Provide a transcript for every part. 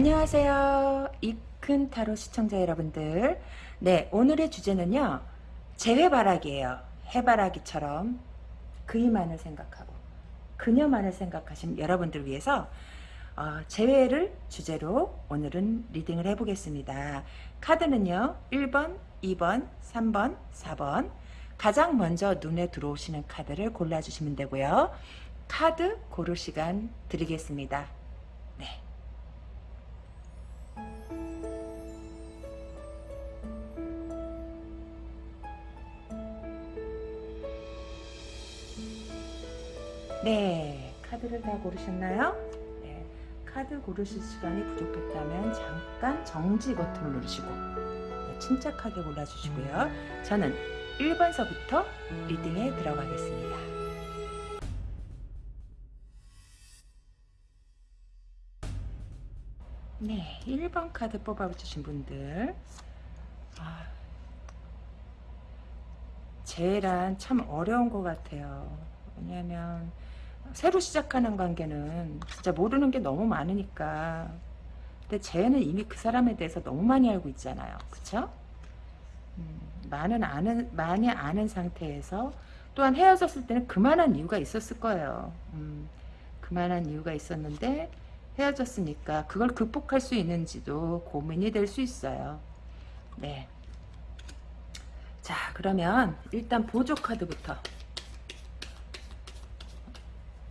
안녕하세요. 이큰 타로 시청자 여러분들. 네, 오늘의 주제는요. 재회바라기예요. 해바라기처럼 그이만을 생각하고 그녀만을 생각하신 여러분들 위해서 어, 재회를 주제로 오늘은 리딩을 해보겠습니다. 카드는요. 1번, 2번, 3번, 4번 가장 먼저 눈에 들어오시는 카드를 골라주시면 되고요. 카드 고를 시간 드리겠습니다. 네, 카드를 다 고르셨나요? 네, 카드 고르실 시간이 부족했다면 잠깐 정지 버튼을 누르시고 네, 침착하게 골라주시고요. 저는 1번서부터 리딩에 들어가겠습니다. 네, 1번 카드 뽑아주신 분들 아, 제란 참 어려운 것 같아요. 왜냐하면 새로 시작하는 관계는 진짜 모르는 게 너무 많으니까. 근데 쟤는 이미 그 사람에 대해서 너무 많이 알고 있잖아요. 그쵸? 음, 많은 아는, 많이 아는 상태에서 또한 헤어졌을 때는 그만한 이유가 있었을 거예요. 음, 그만한 이유가 있었는데 헤어졌으니까 그걸 극복할 수 있는지도 고민이 될 수 있어요. 네. 자 그러면 일단 보조 카드부터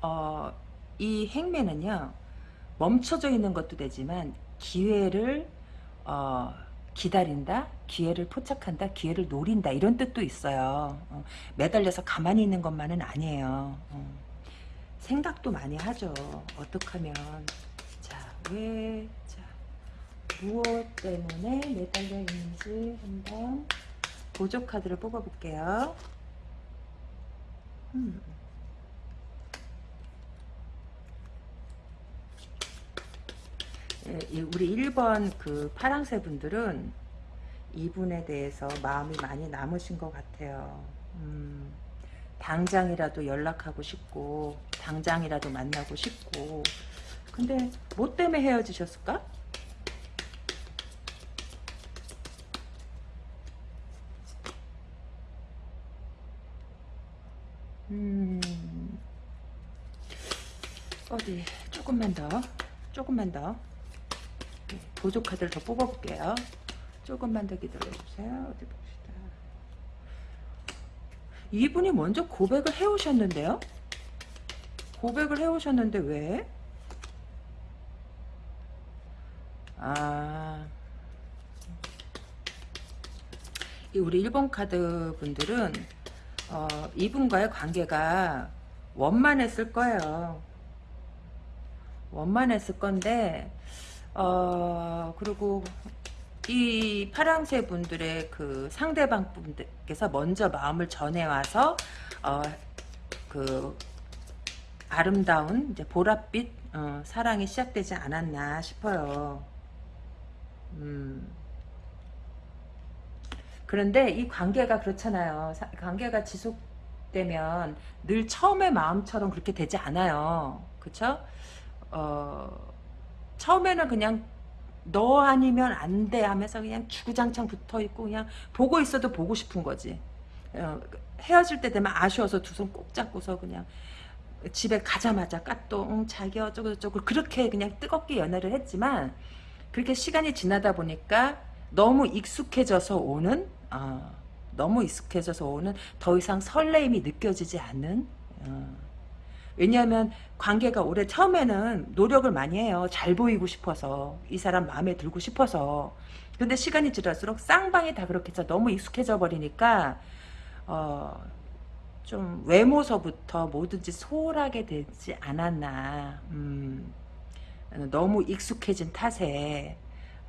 어, 이 행매는요 멈춰져 있는 것도 되지만 기회를 어, 기다린다 기회를 포착한다 기회를 노린다 이런 뜻도 있어요. 어, 매달려서 가만히 있는 것만은 아니에요. 어, 생각도 많이 하죠. 어떻게 하면. 자 왜 자, 무엇 때문에 매달려 있는지 한번 보조 카드를 뽑아 볼게요. 음. 우리 1번 그 파랑새 분들은 이분에 대해서 마음이 많이 남으신 것 같아요. 음, 당장이라도 연락하고 싶고 당장이라도 만나고 싶고 근데 뭐 때문에 헤어지셨을까? 음, 어디 조금만 더 조금만 더 보조 카드를 더 뽑아볼게요. 조금만 더 기다려주세요. 어디 봅시다. 이분이 먼저 고백을 해오셨는데요? 고백을 해오셨는데 왜? 아... 우리 1번 카드 분들은 어, 이분과의 관계가 원만했을 거예요. 원만했을 건데 어, 그리고 이 파랑새 분들의 그 상대방 분들께서 먼저 마음을 전해와서 어, 그 아름다운 이제 보랏빛 어, 사랑이 시작되지 않았나 싶어요. 음. 그런데 이 관계가 그렇잖아요. 사, 관계가 지속되면 늘 처음의 마음처럼 그렇게 되지 않아요. 그쵸? 어, 처음에는 그냥 너 아니면 안 돼 하면서 그냥 주구장창 붙어있고 그냥 보고 있어도 보고 싶은 거지. 어, 헤어질 때 되면 아쉬워서 두 손 꼭 잡고서 그냥 집에 가자마자 응, 자기 어쩌고 저쩌고 그렇게 그냥 뜨겁게 연애를 했지만 그렇게 시간이 지나다 보니까 너무 익숙해져서 오는 어, 너무 익숙해져서 오는 더 이상 설레임이 느껴지지 않는 어, 왜냐하면 관계가 오래 처음에는 노력을 많이 해요. 잘 보이고 싶어서 이 사람 마음에 들고 싶어서 근데 시간이 지날수록 쌍방이 다 그렇게 해서 너무 익숙해져 버리니까 어, 좀 외모서부터 뭐든지 소홀하게 되지 않았나 음, 너무 익숙해진 탓에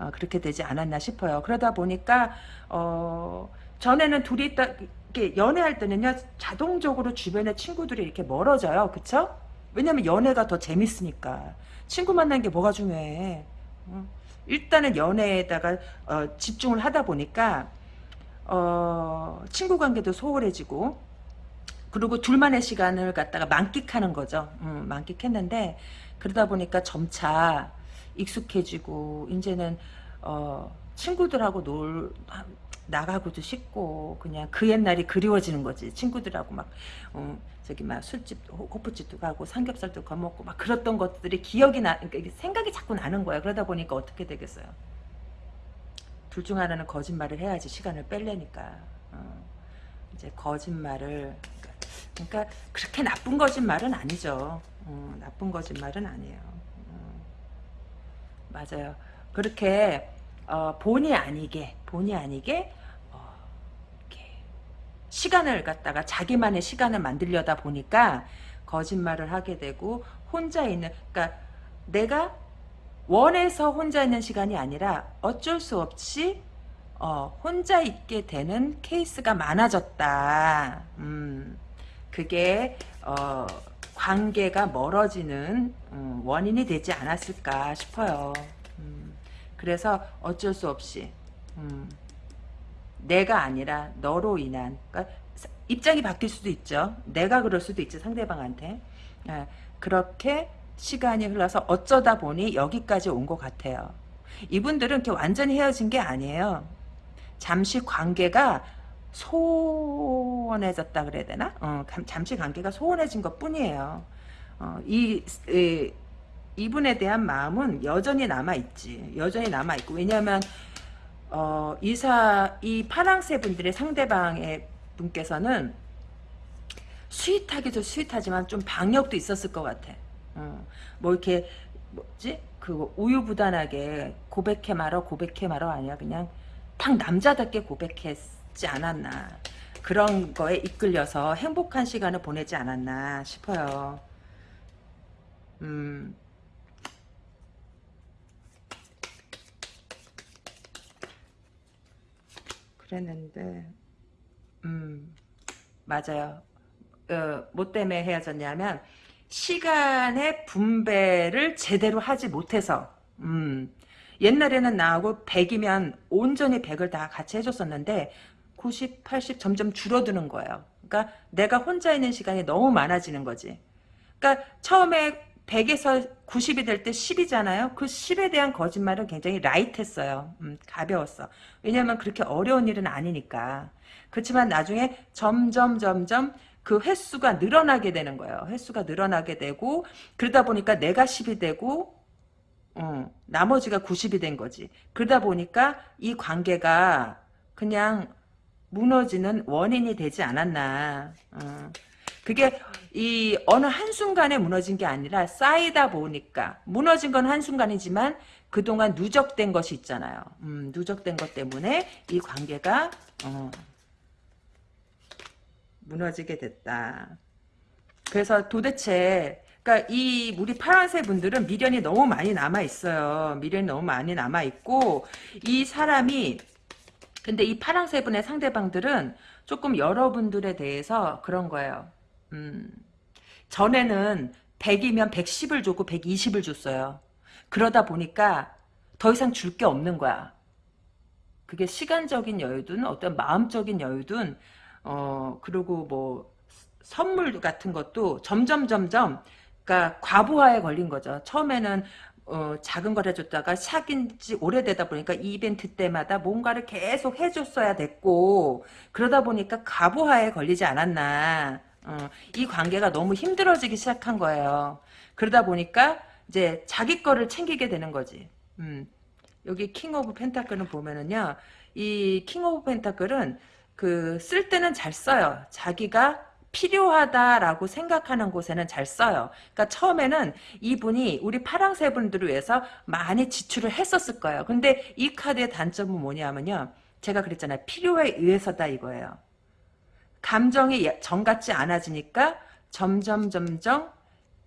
어, 그렇게 되지 않았나 싶어요. 그러다 보니까 어, 전에는 둘이 있다 이렇게 연애할 때는요 자동적으로 주변의 친구들이 이렇게 멀어져요. 그쵸? 왜냐면 연애가 더 재밌으니까. 친구 만나는 게 뭐가 중요해? 어? 일단은 연애에다가 어, 집중을 하다 보니까 어, 친구 관계도 소홀해지고 그리고 둘만의 시간을 갖다가 만끽하는 거죠. 음, 만끽했는데 그러다 보니까 점차 익숙해지고 이제는 어, 친구들하고 놀 나가고도 싶고 그냥 그 옛날이 그리워지는 거지. 친구들하고 막 어, 저기 막 술집 호프집도 가고 삼겹살도 거먹고 막 그랬던 것들이 기억이 나 그러니까 생각이 자꾸 나는 거야. 그러다 보니까 어떻게 되겠어요? 둘 중 하나는 거짓말을 해야지 시간을 뺄래니까. 어, 이제 거짓말을 그러니까 그렇게 나쁜 거짓말은 아니죠. 어, 나쁜 거짓말은 아니에요. 어, 맞아요. 그렇게 어, 본의 아니게 본의 아니게 어, 시간을 갖다가 자기만의 시간을 만들려다 보니까 거짓말을 하게 되고 혼자 있는 그러니까 내가 원해서 혼자 있는 시간이 아니라 어쩔 수 없이 어, 혼자 있게 되는 케이스가 많아졌다. 음, 그게 어, 관계가 멀어지는 음, 원인이 되지 않았을까 싶어요. 음, 그래서 어쩔 수 없이 음, 내가 아니라 너로 인한 그러니까 입장이 바뀔 수도 있죠. 내가 그럴 수도 있지 상대방한테. 예, 그렇게 시간이 흘러서 어쩌다 보니 여기까지 온 것 같아요. 이분들은 이렇게 완전히 헤어진 게 아니에요. 잠시 관계가 소원해졌다 그래야 되나? 어, 잠시 관계가 소원해진 것 뿐이에요. 어, 이, 이, 이분에 대한 마음은 여전히 남아있지. 여전히 남아있고. 왜냐하면, 어, 이사, 이 파랑새 분들의 상대방의 분께서는 스윗하기도 스윗하지만 좀 방역도 있었을 것 같아. 어, 뭐 이렇게 뭐지 그 우유부단하게 고백해 말어 고백해 말어 아니야 그냥 딱 남자답게 고백했지 않았나 그런 거에 이끌려서 행복한 시간을 보내지 않았나 싶어요. 음. 그랬는데, 음, 맞아요. 어, 뭐 때문에 헤어졌냐면, 시간의 분배를 제대로 하지 못해서 음, 옛날에는 나하고 100이면 온전히 100을 다 같이 해줬었는데 90, 80 점점 줄어드는 거예요. 그러니까 내가 혼자 있는 시간이 너무 많아지는 거지. 그러니까 처음에 100에서 90이 될 때 10이잖아요. 그 10에 대한 거짓말은 굉장히 라이트했어요. 음, 가벼웠어. 왜냐하면 그렇게 어려운 일은 아니니까. 그렇지만 나중에 점점 점점 그 횟수가 늘어나게 되는 거예요. 횟수가 늘어나게 되고 그러다 보니까 내가 10이 되고 어, 나머지가 90이 된 거지. 그러다 보니까 이 관계가 그냥 무너지는 원인이 되지 않았나. 어. 그게 이 어느 한순간에 무너진 게 아니라 쌓이다 보니까 무너진 건 한순간이지만 그동안 누적된 것이 있잖아요. 음, 누적된 것 때문에 이 관계가 어, 무너지게 됐다. 그래서 도대체 그러니까 이 우리 파란색 분들은 미련이 너무 많이 남아 있어요. 미련이 너무 많이 남아 있고 이 사람이 근데 이 파란색 분의 상대방들은 조금 여러분들에 대해서 그런 거예요. 음, 전에는 100이면 110을 줬고 120을 줬어요. 그러다 보니까 더 이상 줄 게 없는 거야. 그게 시간적인 여유든 어떤 마음적인 여유든 어, 그리고 뭐, 선물 같은 것도 점점, 점점, 그니까 과부하에 걸린 거죠. 처음에는, 어, 작은 걸 해줬다가 사귄 지 오래되다 보니까 이벤트 때마다 뭔가를 계속 해줬어야 됐고, 그러다 보니까 과부하에 걸리지 않았나. 어, 이 관계가 너무 힘들어지기 시작한 거예요. 그러다 보니까, 이제 자기 거를 챙기게 되는 거지. 음. 여기 King of Pentacle은 보면은요, 이 King of Pentacle은 그 쓸 때는 잘 써요. 자기가 필요하다라고 생각하는 곳에는 잘 써요. 그러니까 처음에는 이분이 우리 파랑새 분들을 위해서 많이 지출을 했었을 거예요. 근데 이 카드의 단점은 뭐냐면요. 제가 그랬잖아요. 필요에 의해서다 이거예요. 감정이 예, 정같지 않아지니까 점점 점점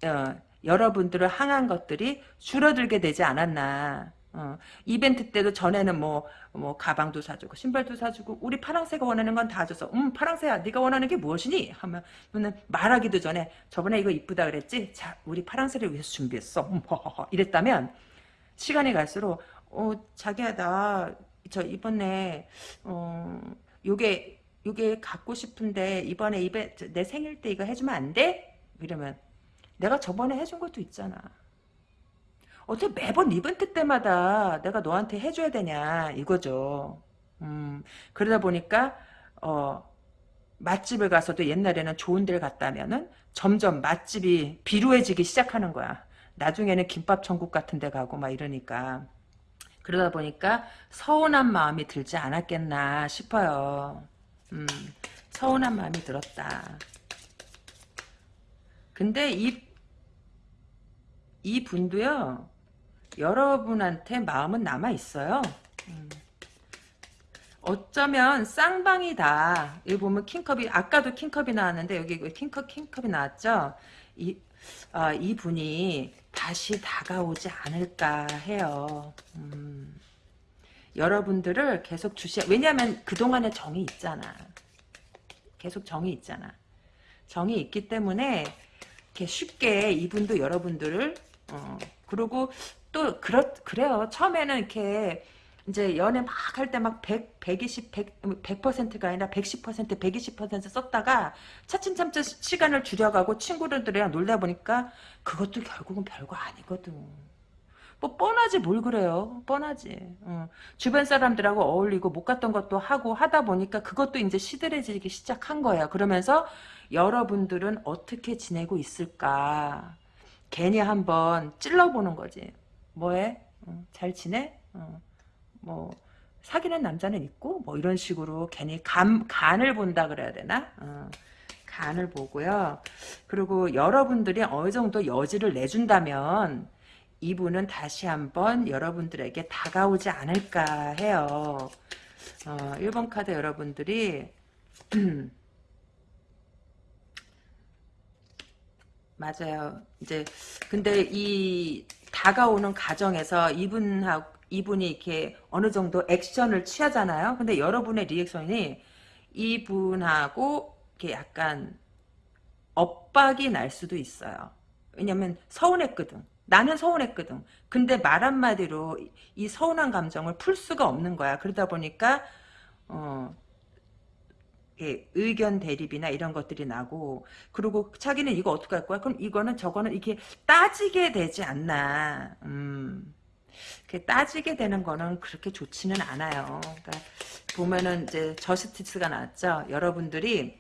어, 여러분들을 향한 것들이 줄어들게 되지 않았나. 어, 이벤트 때도 전에는 뭐, 뭐, 가방도 사주고, 신발도 사주고, 우리 파랑새가 원하는 건 다 줘서, 음, 파랑새야, 네가 원하는 게 무엇이니? 하면, 말하기도 전에, 저번에 이거 이쁘다 그랬지? 자, 우리 파랑새를 위해서 준비했어. 음, 이랬다면, 시간이 갈수록, 어, 자기야, 나, 저, 이번에, 어, 요게, 요게 갖고 싶은데, 이번에 이벤, 내 생일 때 이거 해주면 안 돼? 이러면, 내가 저번에 해준 것도 있잖아. 어떻게 매번 이벤트 때마다 내가 너한테 해줘야 되냐 이거죠. 음, 그러다 보니까 어, 맛집을 가서도 옛날에는 좋은 데를 갔다면은 점점 맛집이 비루해지기 시작하는 거야. 나중에는 김밥 천국 같은 데 가고 막 이러니까. 그러다 보니까 서운한 마음이 들지 않았겠나 싶어요. 음, 서운한 마음이 들었다. 근데 이, 이 분도요, 여러분한테 마음은 남아있어요. 음. 어쩌면 쌍방이다. 여기 보면 킹컵이 아까도 킹컵이 나왔는데 여기 킹컵 킹컵이 나왔죠. 이, 아, 이 분이 다시 다가오지 않을까 해요. 음. 여러분들을 계속 주시. 왜냐하면 그 동안에 정이 있잖아. 계속 정이 있잖아. 정이 있기 때문에 이렇게 쉽게 이분도 여러분들을 어, 그리고 또 그렇 그래요. 처음에는 이렇게 이제 연애 막 할 때 막 100, 120, 100, 100%가 아니라 110%, 120% 썼다가 차츰차츰 시간을 줄여가고 친구들이랑 놀다 보니까 그것도 결국은 별거 아니거든. 뭐 뻔하지 뭘 그래요. 뻔하지. 어. 주변 사람들하고 어울리고 못 갔던 것도 하고 하다 보니까 그것도 이제 시들해지기 시작한 거예요. 그러면서 여러분들은 어떻게 지내고 있을까. 괜히 한번 찔러보는 거지. 뭐해? 어, 잘 지내? 어. 뭐 사귀는 남자는 있고 뭐 이런 식으로 괜히 감, 간을 본다 그래야 되나? 어, 간을 보고요. 그리고 여러분들이 어느 정도 여지를 내준다면 이분은 다시 한번 여러분들에게 다가오지 않을까 해요. 어, 1번 카드 여러분들이 맞아요. 이제 근데 이 다가오는 과정에서 이분하고 이분이 이렇게 어느 정도 액션을 취하잖아요. 근데 여러분의 리액션이 이분하고 이렇게 약간 엇박이 날 수도 있어요. 왜냐면 서운했거든. 나는 서운했거든. 근데 말 한마디로 이 서운한 감정을 풀 수가 없는 거야. 그러다 보니까 어 의견 대립이나 이런 것들이 나고 그리고 자기는 이거 어떻게 할 거야? 그럼 이거는 저거는 이렇게 따지게 되지 않나. 음. 따지게 되는 거는 그렇게 좋지는 않아요. 그러니까 보면은 이제 저스티스가 나왔죠. 여러분들이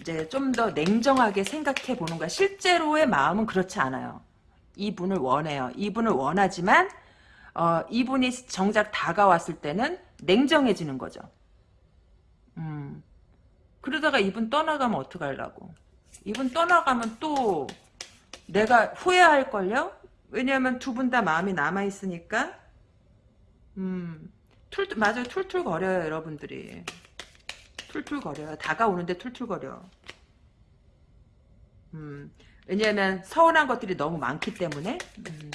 이제 좀 더 냉정하게 생각해 보는 거야. 실제로의 마음은 그렇지 않아요. 이분을 원해요. 이분을 원하지만 어, 이분이 정작 다가왔을 때는 냉정해지는 거죠. 음. 그러다가 이분 떠나가면 어떡하려고. 이분 떠나가면 또 내가 후회할걸요? 왜냐하면 두 분 다 마음이 남아있으니까 음, 툴, 맞아요. 툴툴거려요, 여러분들이. 툴툴거려요. 다가오는데 툴툴거려. 음, 왜냐하면 서운한 것들이 너무 많기 때문에 음.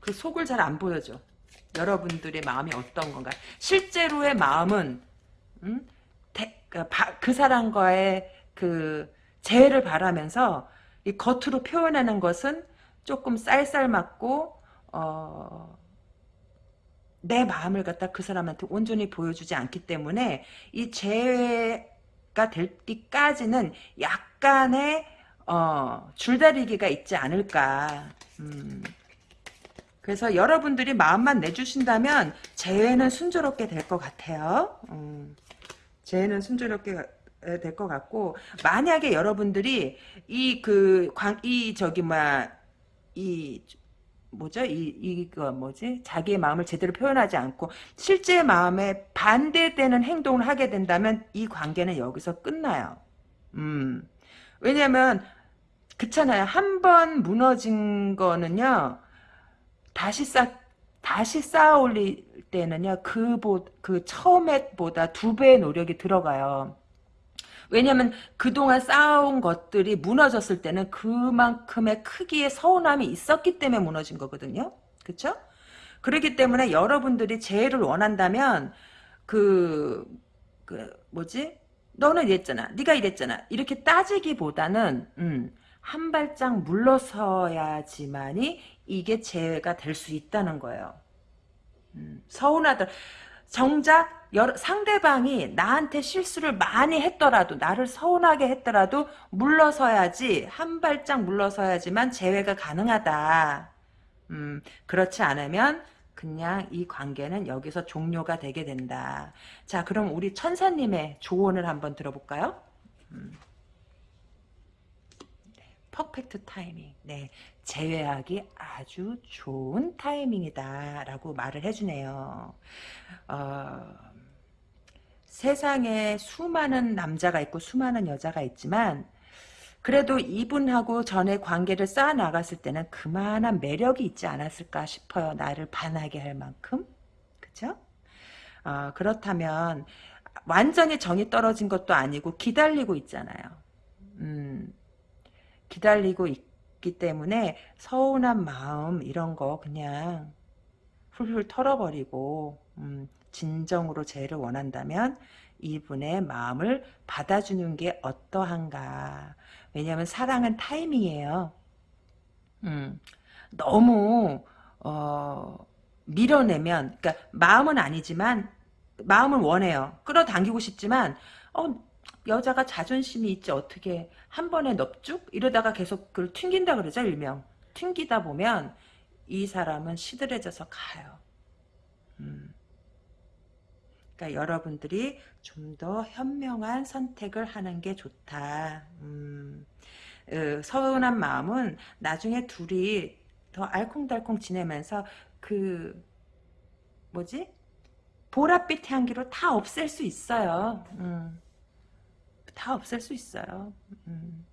그 속을 잘 안 보여줘. 여러분들의 마음이 어떤 건가. 실제로의 마음은 음? 대, 그, 그 사람과의 그 재해를 바라면서 이 겉으로 표현하는 것은 조금 쌀쌀맞고 어, 내 마음을 갖다 그 사람한테 온전히 보여주지 않기 때문에 이 재해가 될때까지는 약간의 어, 줄다리기가 있지 않을까. 음. 그래서 여러분들이 마음만 내주신다면 재회는 순조롭게 될 것 같아요. 음. 재회는 순조롭게 될 것 같고 만약에 여러분들이 이 그 광 이 저기 뭐야 이 뭐죠? 이, 이거 뭐지? 자기의 마음을 제대로 표현하지 않고 실제 마음에 반대되는 행동을 하게 된다면 이 관계는 여기서 끝나요. 음. 왜냐면 그렇잖아요. 한 번 무너진 거는요. 다시 쌓 다시 쌓아 올릴 때는요. 그보 그 처음에보다 두 배의 노력이 들어가요. 왜냐면 그동안 쌓아온 것들이 무너졌을 때는 그만큼의 크기의 서운함이 있었기 때문에 무너진 거거든요. 그쵸? 그렇기 때문에 여러분들이 재해를 원한다면 그, 그 뭐지? 너는 이랬잖아. 네가 이랬잖아. 이렇게 따지기보다는 음, 한 발짝 물러서야지만이 이게 재해가 될 수 있다는 거예요. 음, 서운하더 정작 상대방이 나한테 실수를 많이 했더라도 나를 서운하게 했더라도 물러서야지 한 발짝 물러서야지만 재회가 가능하다. 음, 그렇지 않으면 그냥 이 관계는 여기서 종료가 되게 된다. 자, 그럼 우리 천사님의 조언을 한번 들어볼까요? 음. 네, 퍼펙트 타이밍. 네, 재회하기 아주 좋은 타이밍이다. 라고 말을 해주네요. 어, 세상에 수많은 남자가 있고 수많은 여자가 있지만 그래도 이분하고 전에 관계를 쌓아 나갔을 때는 그만한 매력이 있지 않았을까 싶어요. 나를 반하게 할 만큼. 그죠? 어, 그렇다면 완전히 정이 떨어진 것도 아니고 기다리고 있잖아요. 음, 기다리고 있기 때문에 서운한 마음 이런 거 그냥 훌훌 털어버리고 음, 진정으로 재를 원한다면 이분의 마음을 받아주는 게 어떠한가. 왜냐하면 사랑은 타이밍이에요. 음, 너무 어, 밀어내면, 그러니까 마음은 아니지만 마음은 원해요. 끌어당기고 싶지만 어, 여자가 자존심이 있지 어떻게 한 번에 넙죽 이러다가 계속 그걸 튕긴다 그러죠 일명. 튕기다 보면 이 사람은 시들해져서 가요. 음. 그러니까 여러분들이 좀 더 현명한 선택을 하는 게 좋다. 음, 어, 서운한 마음은 나중에 둘이 더 알콩달콩 지내면서 그 뭐지? 보랏빛 향기로 다 없앨 수 있어요. 음, 다 없앨 수 있어요. 음.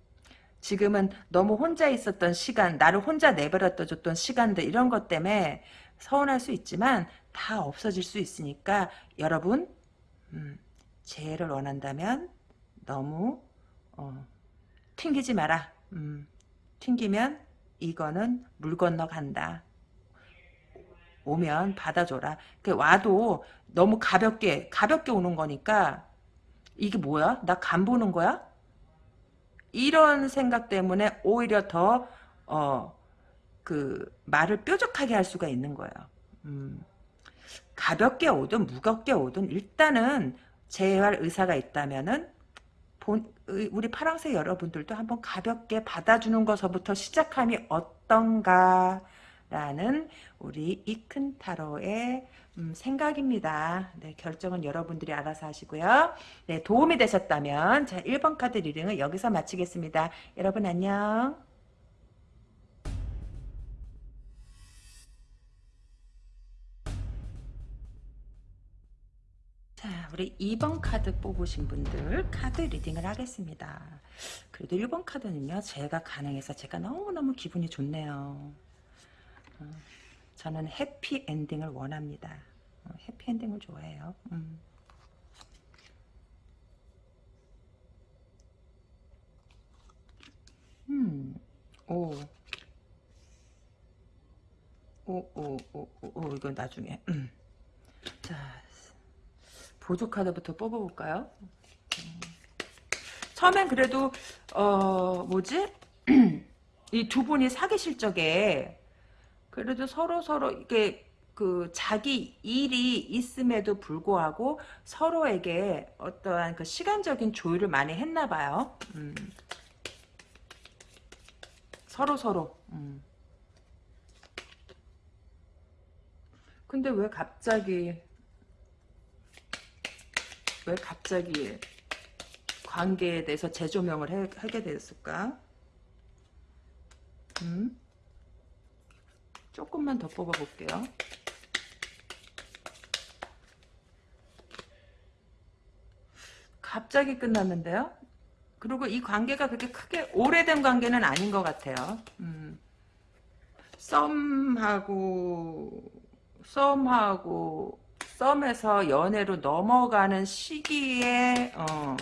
지금은 너무 혼자 있었던 시간, 나를 혼자 내버려 뒀던 시간들 이런 것 때문에 서운할 수 있지만 다 없어질 수 있으니까 여러분 음, 재해를 원한다면 너무 어, 튕기지 마라. 음, 튕기면 이거는 물 건너 간다. 오면 받아줘라. 그 와도 너무 가볍게 가볍게 오는 거니까 이게 뭐야? 나 간 보는 거야? 이런 생각 때문에 오히려 더 어, 그 말을 뾰족하게 할 수가 있는 거예요. 음. 가볍게 오든 무겁게 오든 일단은 제어할 의사가 있다면은 본, 우리 파랑새 여러분들도 한번 가볍게 받아주는 것부터 시작함이 어떤가 라는 우리 이큰 타로의 음, 생각입니다. 네, 결정은 여러분들이 알아서 하시고요. 네, 도움이 되셨다면 자 1번 카드 리딩을 여기서 마치겠습니다. 여러분 안녕. 자, 우리 2번 카드 뽑으신 분들 카드 리딩을 하겠습니다. 그래도 1번 카드는요, 제가 가능해서 제가 너무너무 기분이 좋네요. 어, 저는 해피 엔딩을 원합니다. 어, 해피 엔딩을 좋아해요. 음. 음, 오. 오, 오, 오, 오, 오, 이거 나중에. 음. 자, 보조 카드부터 뽑아볼까요? 처음엔 그래도 어 뭐지? 이 두 분이 사귀실 적에 그래도 서로 서로 이게 그 자기 일이 있음에도 불구하고 서로에게 어떠한 그 시간적인 조율을 많이 했나 봐요. 음. 서로 서로. 음. 근데 왜 갑자기 왜 갑자기 관계에 대해서 재조명을 해, 하게 됐을까? 음? 조금만 더 뽑아볼게요. 갑자기 끝났는데요? 그리고 이 관계가 그렇게 크게 오래된 관계는 아닌 것 같아요. 음. 썸하고 썸하고 썸에서 연애로 넘어가는 시기에 어,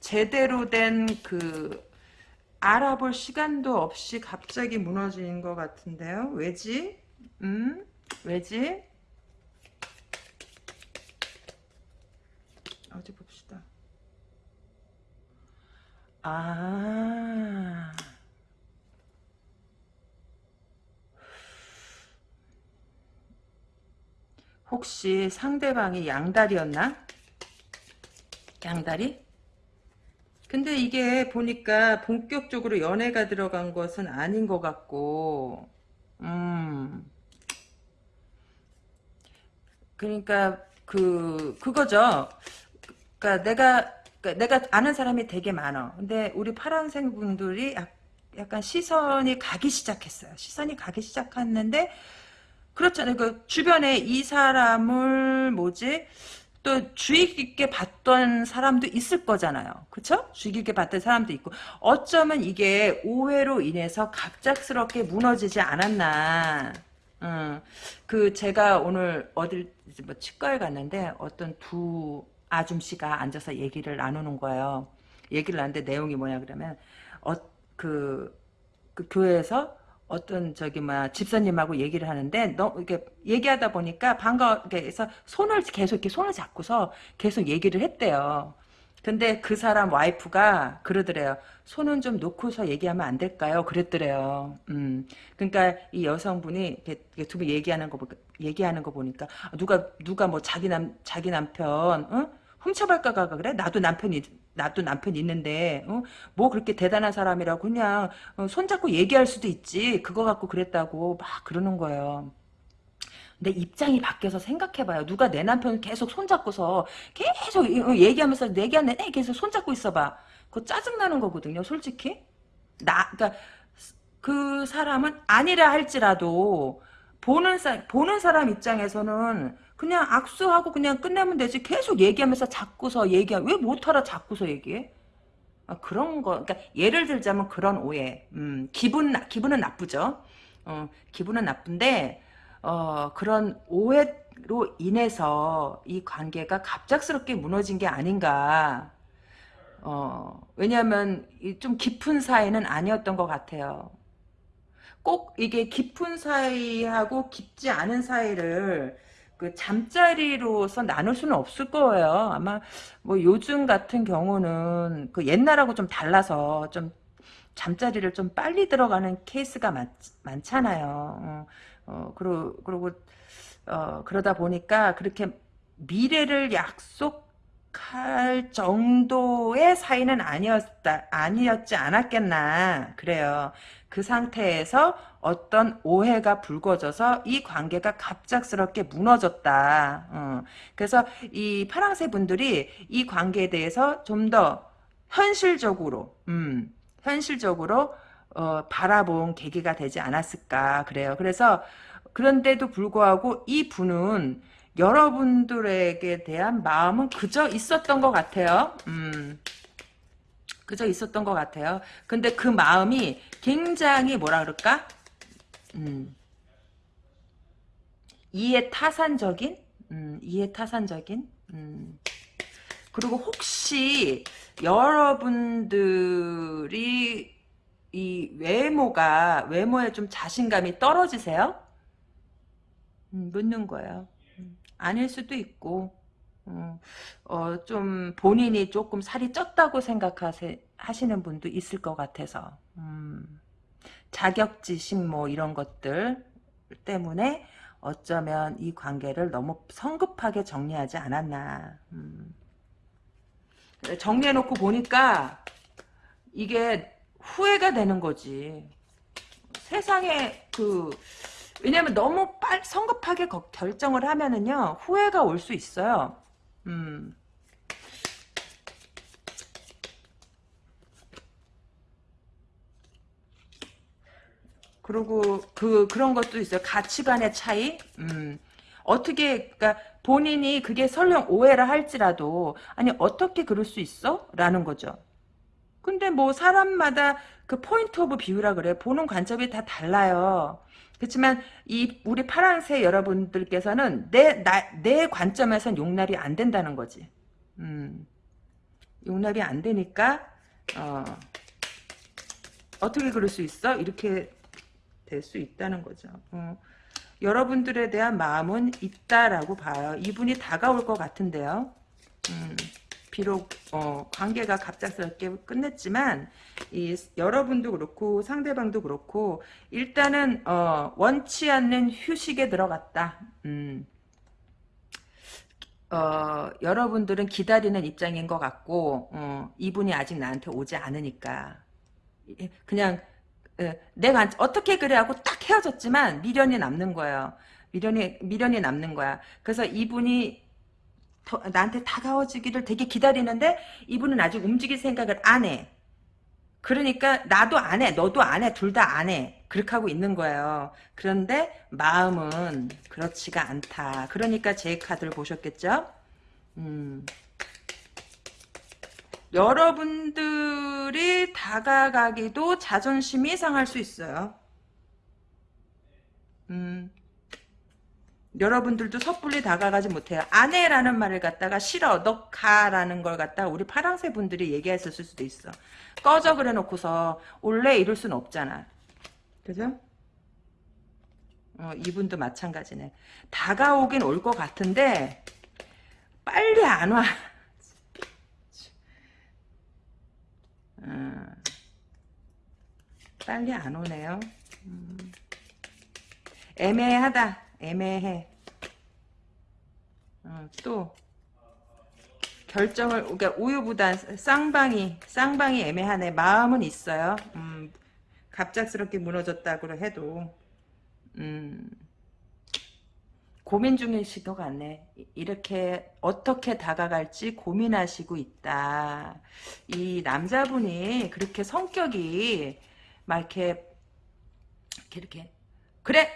제대로 된그 알아볼 시간도 없이 갑자기 무너진 것 같은데요. 왜지? 음? 왜지? 어디 봅시다. 아... 혹시 상대방이 양다리였나? 양다리? 근데 이게 보니까 본격적으로 연애가 들어간 것은 아닌 것 같고, 음. 그러니까, 그, 그거죠. 그니까 내가, 그러니까 내가 아는 사람이 되게 많아. 근데 우리 파란색 분들이 약간 시선이 가기 시작했어요. 시선이 가기 시작했는데, 그렇잖아요. 그 주변에 이 사람을 뭐지? 또 주의 깊게 봤던 사람도 있을 거잖아요. 그쵸? 주의 깊게 봤던 사람도 있고 어쩌면 이게 오해로 인해서 갑작스럽게 무너지지 않았나. 음, 그 제가 오늘 어딜 뭐 치과에 갔는데 어떤 두 아줌씨가 앉아서 얘기를 나누는 거예요. 얘기를 나는데 내용이 뭐냐 그러면 어, 그, 그 교회에서 어떤 저기 뭐야 집사님하고 얘기를 하는데 너 이렇게 얘기하다 보니까 반가 해서 손을 계속 이렇게 손을 잡고서 계속 얘기를 했대요. 근데 그 사람 와이프가 그러더래요. 손은 좀 놓고서 얘기하면 안 될까요? 그랬더래요. 음. 그러니까 이 여성분이 두 분 얘기하는 거 얘기하는 거 보니까 누가 누가 뭐 자기 남 자기 남편 응? 훔쳐갈까가 그래? 나도 남편이 나도 남편 있는데 어? 뭐 그렇게 대단한 사람이라고 그냥 어, 손잡고 얘기할 수도 있지 그거 갖고 그랬다고 막 그러는 거예요. 근데 입장이 바뀌어서 생각해봐요. 누가 내 남편 계속 손잡고서 계속 어, 얘기하면서 얘기하는 내 계속 손잡고 있어봐. 그거 짜증나는 거거든요. 솔직히. 나, 그러니까 그 사람은 아니라 할지라도 보는 사 보는 사람 입장에서는 그냥 악수하고 그냥 끝내면 되지. 계속 얘기하면서 자꾸서 얘기하. 왜 못하라 자꾸서 얘기해? 아, 그런 거. 그러니까 예를 들자면 그런 오해. 음, 기분 기분은 나쁘죠. 어, 기분은 나쁜데 어, 그런 오해로 인해서 이 관계가 갑작스럽게 무너진 게 아닌가. 어, 왜냐하면 좀 깊은 사이는 아니었던 것 같아요. 꼭 이게 깊은 사이하고 깊지 않은 사이를 그 잠자리로서 나눌 수는 없을 거예요. 아마 뭐 요즘 같은 경우는 그 옛날하고 좀 달라서 좀 잠자리를 좀 빨리 들어가는 케이스가 많, 많잖아요. 어, 어 그러, 그러고 어, 그러다 보니까 그렇게 미래를 약속할 정도의 사이는 아니었다 아니었지 않았겠나 그래요. 그 상태에서 어떤 오해가 불거져서 이 관계가 갑작스럽게 무너졌다. 어. 그래서 이 파랑새 분들이 이 관계에 대해서 좀 더 현실적으로, 음, 현실적으로 어, 바라본 계기가 되지 않았을까 그래요. 그래서 그런데도 불구하고 이 분은 여러분들에게 대한 마음은 그저 있었던 것 같아요. 음. 그저 있었던 것 같아요. 근데 그 마음이 굉장히 뭐라 그럴까? 음, 이해 타산적인? 음, 이해 타산적인? 음. 그리고 혹시 여러분들이 이 외모가 외모에 좀 자신감이 떨어지세요? 음, 묻는 거예요. 음, 아닐 수도 있고 어, 어, 좀 본인이 조금 살이 쪘다고 생각하시는 분도 있을 것 같아서 음, 자격지심 뭐 이런 것들 때문에 어쩌면 이 관계를 너무 성급하게 정리하지 않았나 음. 정리해놓고 보니까 이게 후회가 되는 거지 세상에 그 왜냐면 너무 빨 성급하게 결정을 하면은요 후회가 올 수 있어요 음. 그리고 그 그런 것도 있어요. 가치관의 차이. 음. 어떻게 그러니까 본인이 그게 설령 오해를 할지라도 아니 어떻게 그럴 수 있어? 라는 거죠. 근데 뭐 사람마다 그 point of view라 그래. 보는 관점이 다 달라요. 그렇지만 이 우리 파랑새 여러분들께서는 내나 내 관점에선 용납이 안 된다는 거지. 음. 용납이 안 되니까 어, 어떻게 그럴 수 있어? 이렇게 될 수 있다는 거죠. 어. 여러분들에 대한 마음은 있다라고 봐요. 이분이 다가올 것 같은데요. 음. 비록 어, 관계가 갑작스럽게 끝냈지만 이 여러분도 그렇고 상대방도 그렇고 일단은 어, 원치 않는 휴식에 들어갔다. 음. 어, 여러분들은 기다리는 입장인 것 같고 어, 이분이 아직 나한테 오지 않으니까 예, 그냥 예, 내가 어떻게 그래 하고 딱 헤어졌지만 미련이 남는 거예요. 미련이 미련이 남는 거야. 그래서 이분이 더, 나한테 다가워지기를 되게 기다리는데 이분은 아직 움직일 생각을 안 해. 그러니까 나도 안 해. 너도 안 해. 둘 다 안 해. 그렇게 하고 있는 거예요. 그런데 마음은 그렇지가 않다. 그러니까 제 카드를 보셨겠죠? 음. 여러분들이 다가가기도 자존심이 상할 수 있어요. 음. 여러분들도 섣불리 다가가지 못해요. 아내라는 말을 갖다가 싫어, 너 가라는 걸 갖다가 우리 파랑새 분들이 얘기했었을 수도 있어. 꺼져 그래 놓고서 원래 이럴 수는 없잖아. 그죠? 어, 이분도 마찬가지네. 다가오긴 올 것 같은데 빨리 안 와. 음, 빨리 안 오네요. 음. 애매하다. 애매해. 어, 또 결정을 그러니까 우유부단 쌍방이 쌍방이 애매하네. 마음은 있어요. 음, 갑작스럽게 무너졌다고 해도 음, 고민 중이실 것 같네. 이렇게 어떻게 다가갈지 고민하시고 있다. 이 남자분이 그렇게 성격이 막 이렇게 이렇게, 이렇게 그래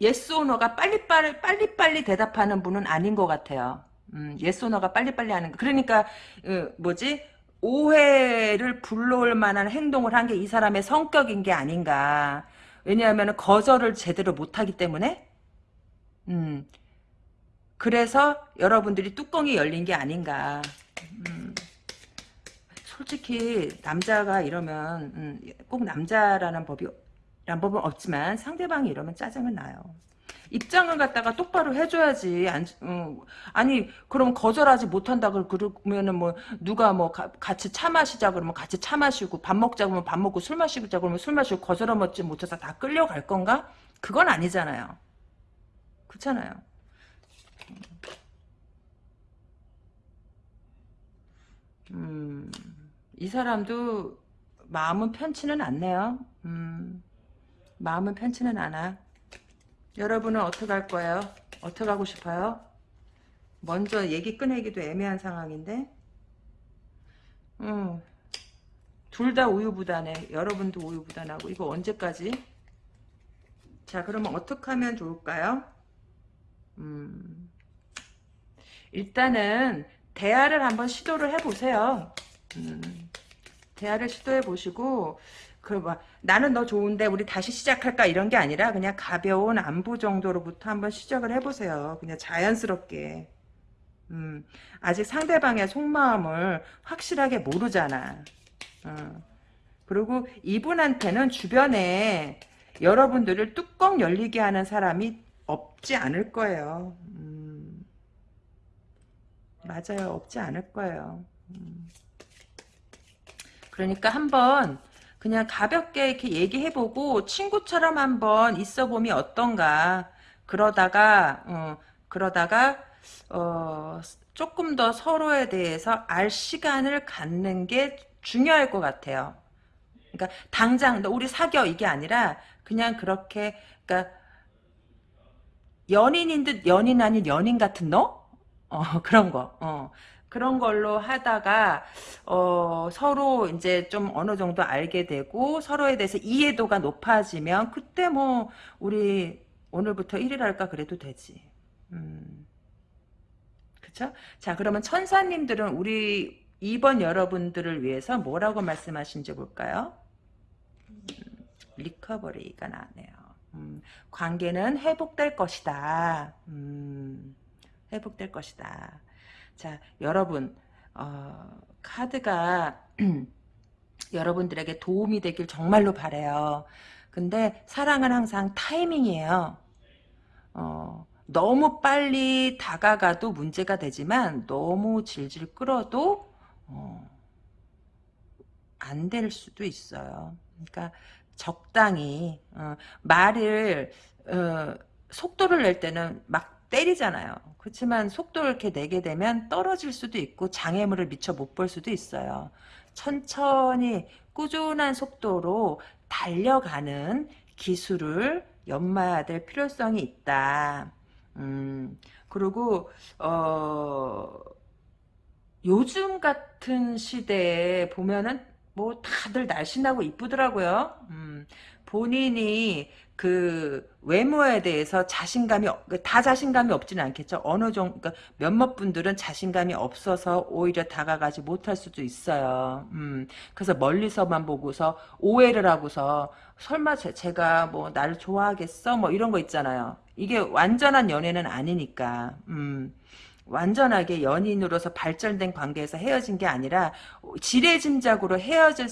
yes or no가 빨리빨리 빨리빨리 대답하는 분은 아닌 것 같아요. 음, yes or no가 빨리빨리 하는 거. 그러니까 어, 뭐지? 오해를 불러올 만한 행동을 한 게 이 사람의 성격인 게 아닌가. 왜냐하면 거절을 제대로 못하기 때문에 음, 그래서 여러분들이 뚜껑이 열린 게 아닌가. 음, 솔직히 남자가 이러면 음, 꼭 남자라는 법이 란 법은 없지만 상대방이 이러면 짜증은 나요. 입장을 갖다가 똑바로 해줘야지. 안, 어, 아니 그럼 거절하지 못한다 그러면은 뭐 누가 뭐 가, 같이 차 마시자 그러면 같이 차 마시고 밥 먹자 그러면 밥 먹고 술 마시자 그러면 술 마시고 거절을 먹지 못해서 다 끌려갈 건가? 그건 아니잖아요. 그렇잖아요. 음, 이 사람도 마음은 편치는 않네요. 음. 마음은 편치는 않아. 여러분은 어떻게 할 거예요? 어떻게 하고 싶어요? 먼저 얘기 꺼내기도 애매한 상황인데 음, 둘 다 우유부단해. 여러분도 우유부단하고 이거 언제까지? 자 그러면 어떻게 하면 좋을까요? 음, 일단은 대화를 한번 시도를 해보세요. 음, 대화를 시도해 보시고 그막 나는 너 좋은데 우리 다시 시작할까 이런 게 아니라 그냥 가벼운 안부 정도로부터 한번 시작을 해보세요. 그냥 자연스럽게. 음, 아직 상대방의 속마음을 확실하게 모르잖아. 어. 그리고 이분한테는 주변에 여러분들을 뚜껑 열리게 하는 사람이 없지 않을 거예요. 음, 맞아요. 없지 않을 거예요. 음. 그러니까 한번 그냥 가볍게 이렇게 얘기해보고 친구처럼 한번 있어보면 어떤가. 그러다가 어, 그러다가 어, 조금 더 서로에 대해서 알 시간을 갖는 게 중요할 것 같아요. 그러니까 당장 너 우리 사겨 이게 아니라 그냥 그렇게 그러니까 연인인 듯 연인 아닌 연인 같은 너? 어, 그런 거. 어. 그런 걸로 하다가 어, 서로 이제 좀 어느 정도 알게 되고 서로에 대해서 이해도가 높아지면 그때 뭐 우리 오늘부터 1일 할까 그래도 되지. 음. 그쵸? 자 그러면 천사님들은 우리 이번 여러분들을 위해서 뭐라고 말씀하신지 볼까요? 음, 리커버리가 나네요. 음, 관계는 회복될 것이다. 음, 회복될 것이다. 자, 여러분, 어, 카드가 여러분들에게 도움이 되길 정말로 바래요. 근데 사랑은 항상 타이밍이에요. 어, 너무 빨리 다가가도 문제가 되지만 너무 질질 끌어도 어, 안될 수도 있어요. 그러니까 적당히 어, 말을 어, 속도를 낼 때는 막 때리잖아요. 그렇지만 속도를 이렇게 내게 되면 떨어질 수도 있고 장애물을 미처 못 볼 수도 있어요. 천천히 꾸준한 속도로 달려가는 기술을 연마해야 될 필요성이 있다. 음, 그리고 어 요즘 같은 시대에 보면은 뭐 다들 날씬하고 이쁘더라고요. 음, 본인이 그 외모에 대해서 자신감이 그다 자신감이 없지는 않겠죠. 어느 정도 그러니까 몇몇 분들은 자신감이 없어서 오히려 다가가지 못할 수도 있어요. 음, 그래서 멀리서만 보고서 오해를 하고서 설마 제, 제가 뭐 나를 좋아하겠어? 뭐 이런 거 있잖아요. 이게 완전한 연애는 아니니까. 음. 완전하게 연인으로서 발전된 관계에서 헤어진 게 아니라 지레짐작으로 헤어질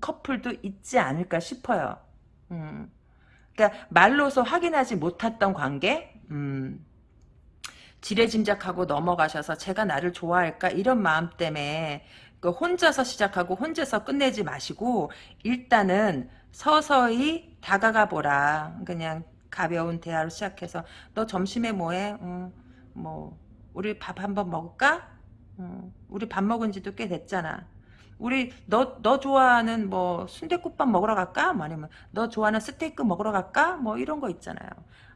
커플도 있지 않을까 싶어요. 음. 그러니까 말로서 확인하지 못했던 관계, 음. 지레짐작하고 넘어가셔서 제가 나를 좋아할까 이런 마음 때문에 그 혼자서 시작하고 혼자서 끝내지 마시고 일단은 서서히 다가가 보라. 그냥 가벼운 대화로 시작해서 너 점심에 뭐해? 음, 뭐 우리 밥 한번 먹을까? 어, 우리 밥 먹은 지도 꽤 됐잖아. 우리 너너 좋아하는 뭐 순대국밥 먹으러 갈까? 뭐 아니면 너 좋아하는 스테이크 먹으러 갈까? 뭐 이런 거 있잖아요.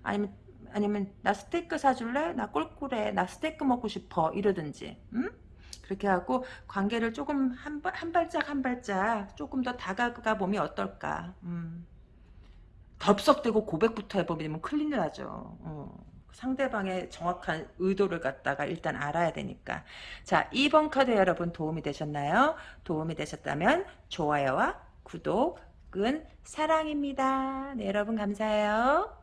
아니면 아니면 나 스테이크 사줄래? 나 꿀꿀해. 나 스테이크 먹고 싶어. 이러든지. 응? 그렇게 하고 관계를 조금 한, 한 발짝 한 발짝 조금 더 다가가 보면 어떨까. 음. 덥석대고 고백부터 해보면 큰일 나죠. 어. 상대방의 정확한 의도를 갖다가 일단 알아야 되니까. 자, 2번 카드 여러분 도움이 되셨나요? 도움이 되셨다면 좋아요와 구독은 사랑입니다. 네, 여러분 감사해요.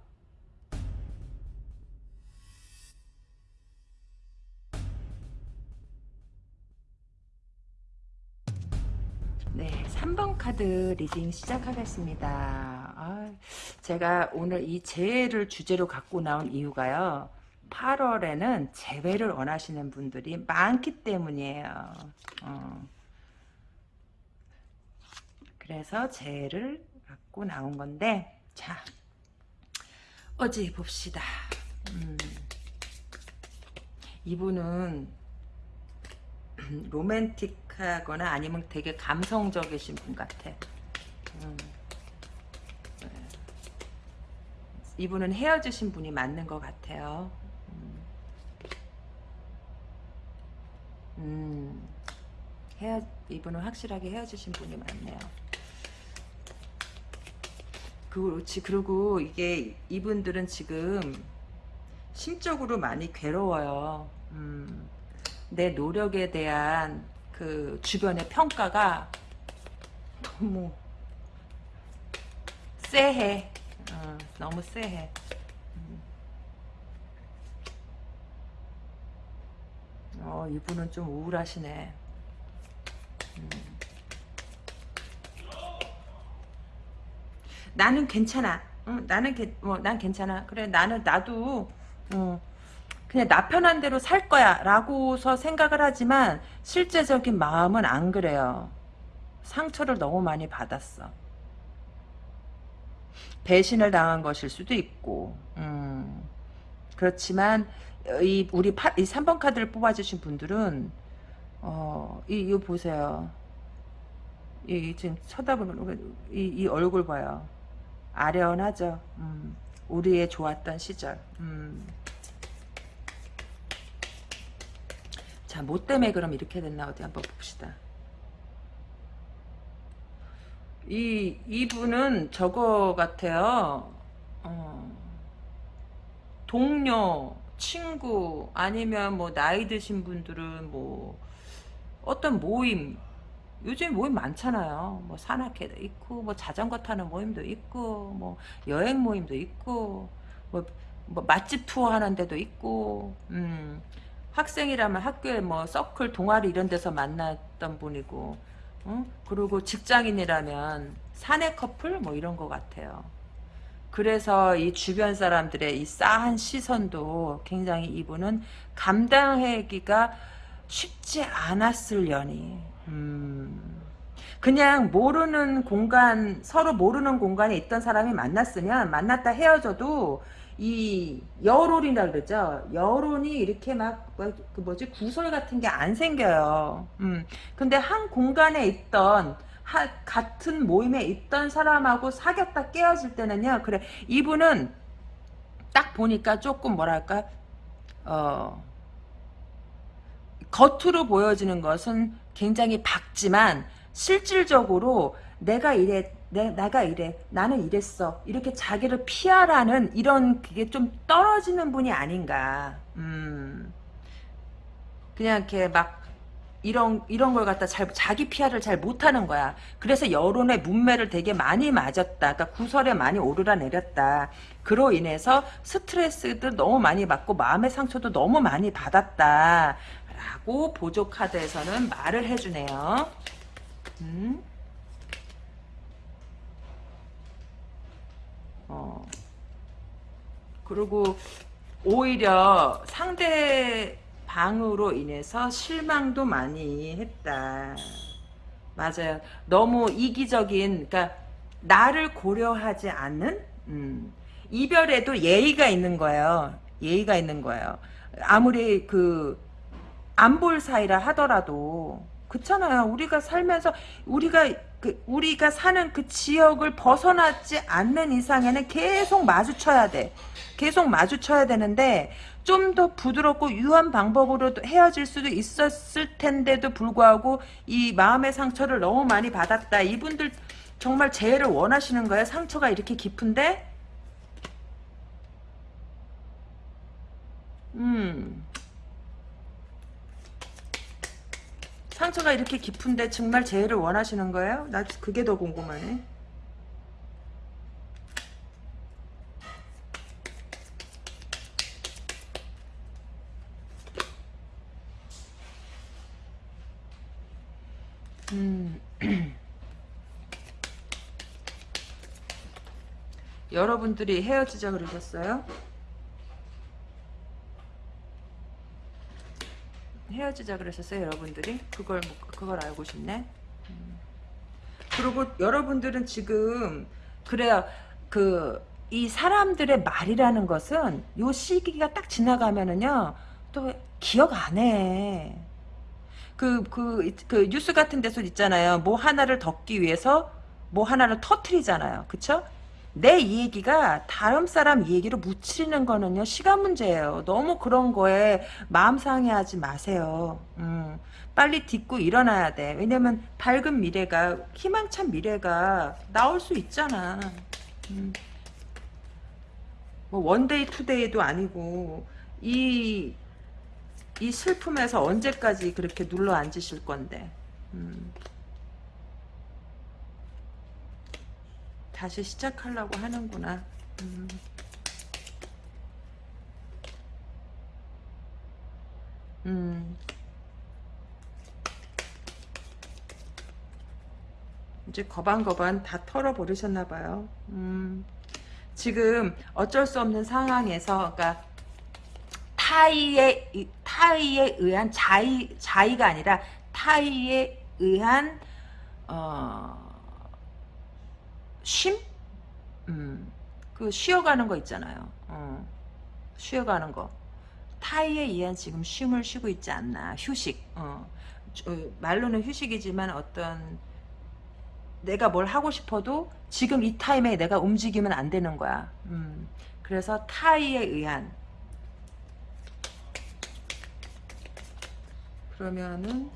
네, 3번 카드 reading 시작하겠습니다. 아, 제가 오늘 이 재회를 주제로 갖고 나온 이유가요. 8월에는 재회를 원하시는 분들이 많기 때문이에요. 어. 그래서 재회를 갖고 나온 건데 자 어디 봅시다. 음. 이분은 로맨틱하거나 아니면 되게 감성적이신 분 같아. 음. 네. 이분은 헤어지신 분이 맞는 것 같아요. 음. 음. 헤어, 이분은 확실하게 헤어지신 분이 맞네요. 그렇지. 그리고 이게 이분들은 지금 심적으로 많이 괴로워요. 음. 내 노력에 대한 그 주변의 평가가 너무 쎄해. 어, 너무 쎄해. 음. 어, 이분은 좀 우울하시네. 음. 나는 괜찮아. 응, 나는 뭐, 난 괜찮아. 그래, 나는 나도 어, 그냥 나 편한 대로 살 거야 라고서 생각을 하지만 실제적인 마음은 안 그래요. 상처를 너무 많이 받았어. 배신을 당한 것일 수도 있고 음, 그렇지만 이 우리 파, 이 3번 카드를 뽑아주신 분들은 어, 이, 이거 보세요. 이, 지금 쳐다보는 이, 이 얼굴 봐요. 아련하죠. 음, 우리의 좋았던 시절. 음. 자, 뭐 때문에 그럼 이렇게 됐나 어디 한번 봅시다. 이, 이분은 저거 같아요. 어, 동료, 친구, 아니면 뭐 나이 드신 분들은 뭐 어떤 모임, 요즘 모임 많잖아요. 뭐 산악회도 있고, 뭐 자전거 타는 모임도 있고, 뭐 여행 모임도 있고, 뭐, 뭐 맛집 투어 하는 데도 있고, 음, 학생이라면 학교에 뭐 서클 동아리 이런 데서 만났던 분이고 응? 그리고 직장인이라면 사내 커플 뭐 이런 것 같아요. 그래서 이 주변 사람들의 이 싸한 시선도 굉장히 이분은 감당하기가 쉽지 않았을 연이. 음. 그냥 모르는 공간, 서로 모르는 공간에 있던 사람이 만났으면 만났다 헤어져도 이 여론이라 그러죠. 여론이 이렇게 막 그 뭐지 구설 같은 게 안 생겨요. 음. 근데 한 공간에 있던 하, 같은 모임에 있던 사람하고 사귀었다 깨어질 때는요. 그래 이분은 딱 보니까 조금 뭐랄까 어 겉으로 보여지는 것은 굉장히 밝지만 실질적으로 내가 이래 내, 나가 이래 나는 이랬어 이렇게 자기를 피하라는 이런 그게 좀 떨어지는 분이 아닌가 음 그냥 이렇게 막 이런 이런 걸 갖다 잘 자기 피하를 잘 못하는 거야. 그래서 여론의 문매를 되게 많이 맞았다. 그러니까 구설에 많이 오르라 내렸다. 그로 인해서 스트레스도 너무 많이 받고 마음의 상처도 너무 많이 받았다. 라고 보조 카드에서는 말을 해주네요. 음. 어. 그리고 오히려 상대 방으로 인해서 실망도 많이 했다. 맞아요. 너무 이기적인, 그러니까 나를 고려하지 않는 음, 이별에도 예의가 있는 거예요. 예의가 있는 거예요. 아무리 그 안 볼 사이라 하더라도 그렇잖아요. 우리가 살면서 우리가 그 우리가 사는 그 지역을 벗어나지 않는 이상에는 계속 마주쳐야 돼. 계속 마주쳐야 되는데 좀 더 부드럽고 유한 방법으로 헤어질 수도 있었을 텐데도 불구하고 이 마음의 상처를 너무 많이 받았다. 이분들 정말 재해를 원하시는 거예요. 상처가 이렇게 깊은데 음 상처가 이렇게 깊은데 정말 재해를 원하시는 거예요? 나 그게 더 궁금하네. 음. 여러분들이 헤어지자 그러셨어요? 헤어지자 그러셨어요, 여러분들이? 그걸 그걸 알고 싶네. 음. 그리고 여러분들은 지금 그래요. 그 이 사람들의 말이라는 것은 요 시기가 딱 지나가면은요. 또 기억 안 해. 그, 그, 그 뉴스 같은 데서 있잖아요. 뭐 하나를 덮기 위해서 뭐 하나를 터트리잖아요. 그쵸? 내 얘기가 다른 사람 얘기로 묻히는 거는요 시간 문제예요. 너무 그런 거에 마음 상해하지 마세요. 음, 빨리 딛고 일어나야 돼. 왜냐면 밝은 미래가 희망찬 미래가 나올 수 있잖아. 음. 뭐 one day two day도 아니고 이 이 슬픔에서 언제까지 그렇게 눌러 앉으실 건데. 음. 다시 시작하려고 하는구나. 음. 음. 이제 거반거반 다 털어버리셨나봐요. 음. 지금 어쩔 수 없는 상황에서, 그러니까 타이에 타이에 의한 자의 자의가 아니라 타이에 의한 어, 쉼? 음, 그 쉬어가는 거 있잖아요. 어, 쉬어가는 거. 타이에 의한 지금 쉼을 쉬고 있지 않나. 휴식. 어, 저, 말로는 휴식이지만 어떤 내가 뭘 하고 싶어도 지금 이 타임에 내가 움직이면 안 되는 거야. 음, 그래서 타이에 의한 그러면은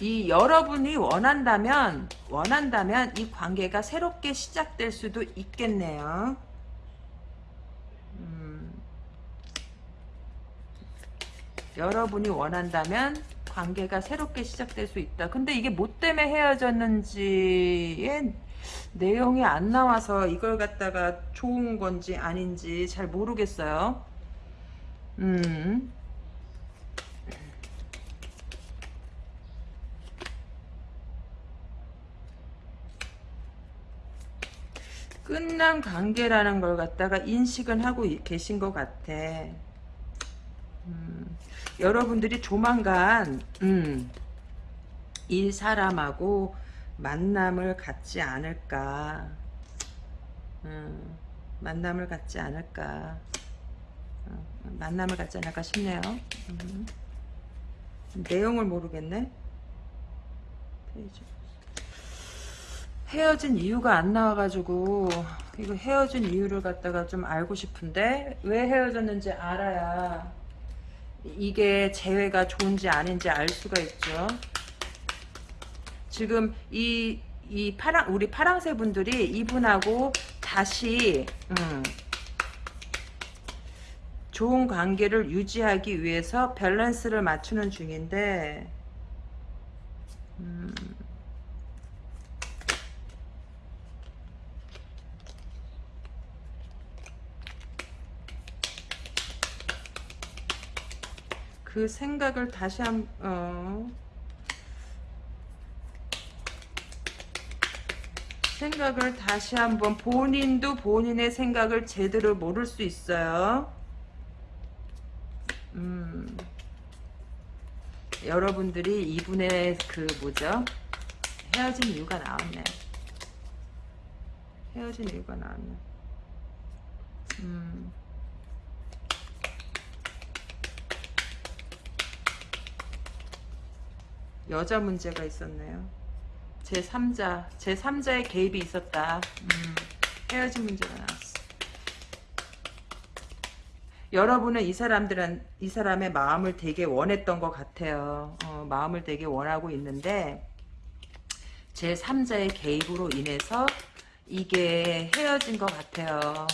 이 여러분이 원한다면 원한다면 이 관계가 새롭게 시작될 수도 있겠네요. 음, 여러분이 원한다면 관계가 새롭게 시작될 수 있다. 근데 이게 뭐 때문에 헤어졌는지의 내용이 안 나와서 이걸 갖다가 좋은 건지 아닌지 잘 모르겠어요. 음. 끝난 관계라는 걸 갖다가 인식은 하고 계신 것 같아. 음, 여러분들이 조만간 음, 이 사람하고 만남을 갖지 않을까 음, 만남을 갖지 않을까 어, 만남을 갖지 않을까 싶네요 음. 내용을 모르겠네 페이지. 헤어진 이유가 안 나와가지고 이거 헤어진 이유를 갖다가 좀 알고 싶은데 왜 헤어졌는지 알아야 이게 재회가 좋은지 아닌지 알 수가 있죠. 지금 이, 이 파랑, 우리 파랑새 분들이 이분하고 다시, 음, 좋은 관계를 유지하기 위해서 밸런스를 맞추는 중인데, 음, 그 생각을 다시 한, 어, 생각을 다시 한번 본인도 본인의 생각을 제대로 모를 수 있어요. 음, 여러분들이 이분의 그 뭐죠? 헤어진 이유가 나왔네. 헤어진 이유가 나왔네. 음. 여자 문제가 있었네요. 제 3자, 제 3자의 개입이 있었다. 음, 헤어진 문제가 나왔어. 여러분은 이 사람들은 이 사람의 마음을 되게 원했던 것 같아요. 어, 마음을 되게 원하고 있는데 제 3자의 개입으로 인해서 이게 헤어진 것 같아요. 어,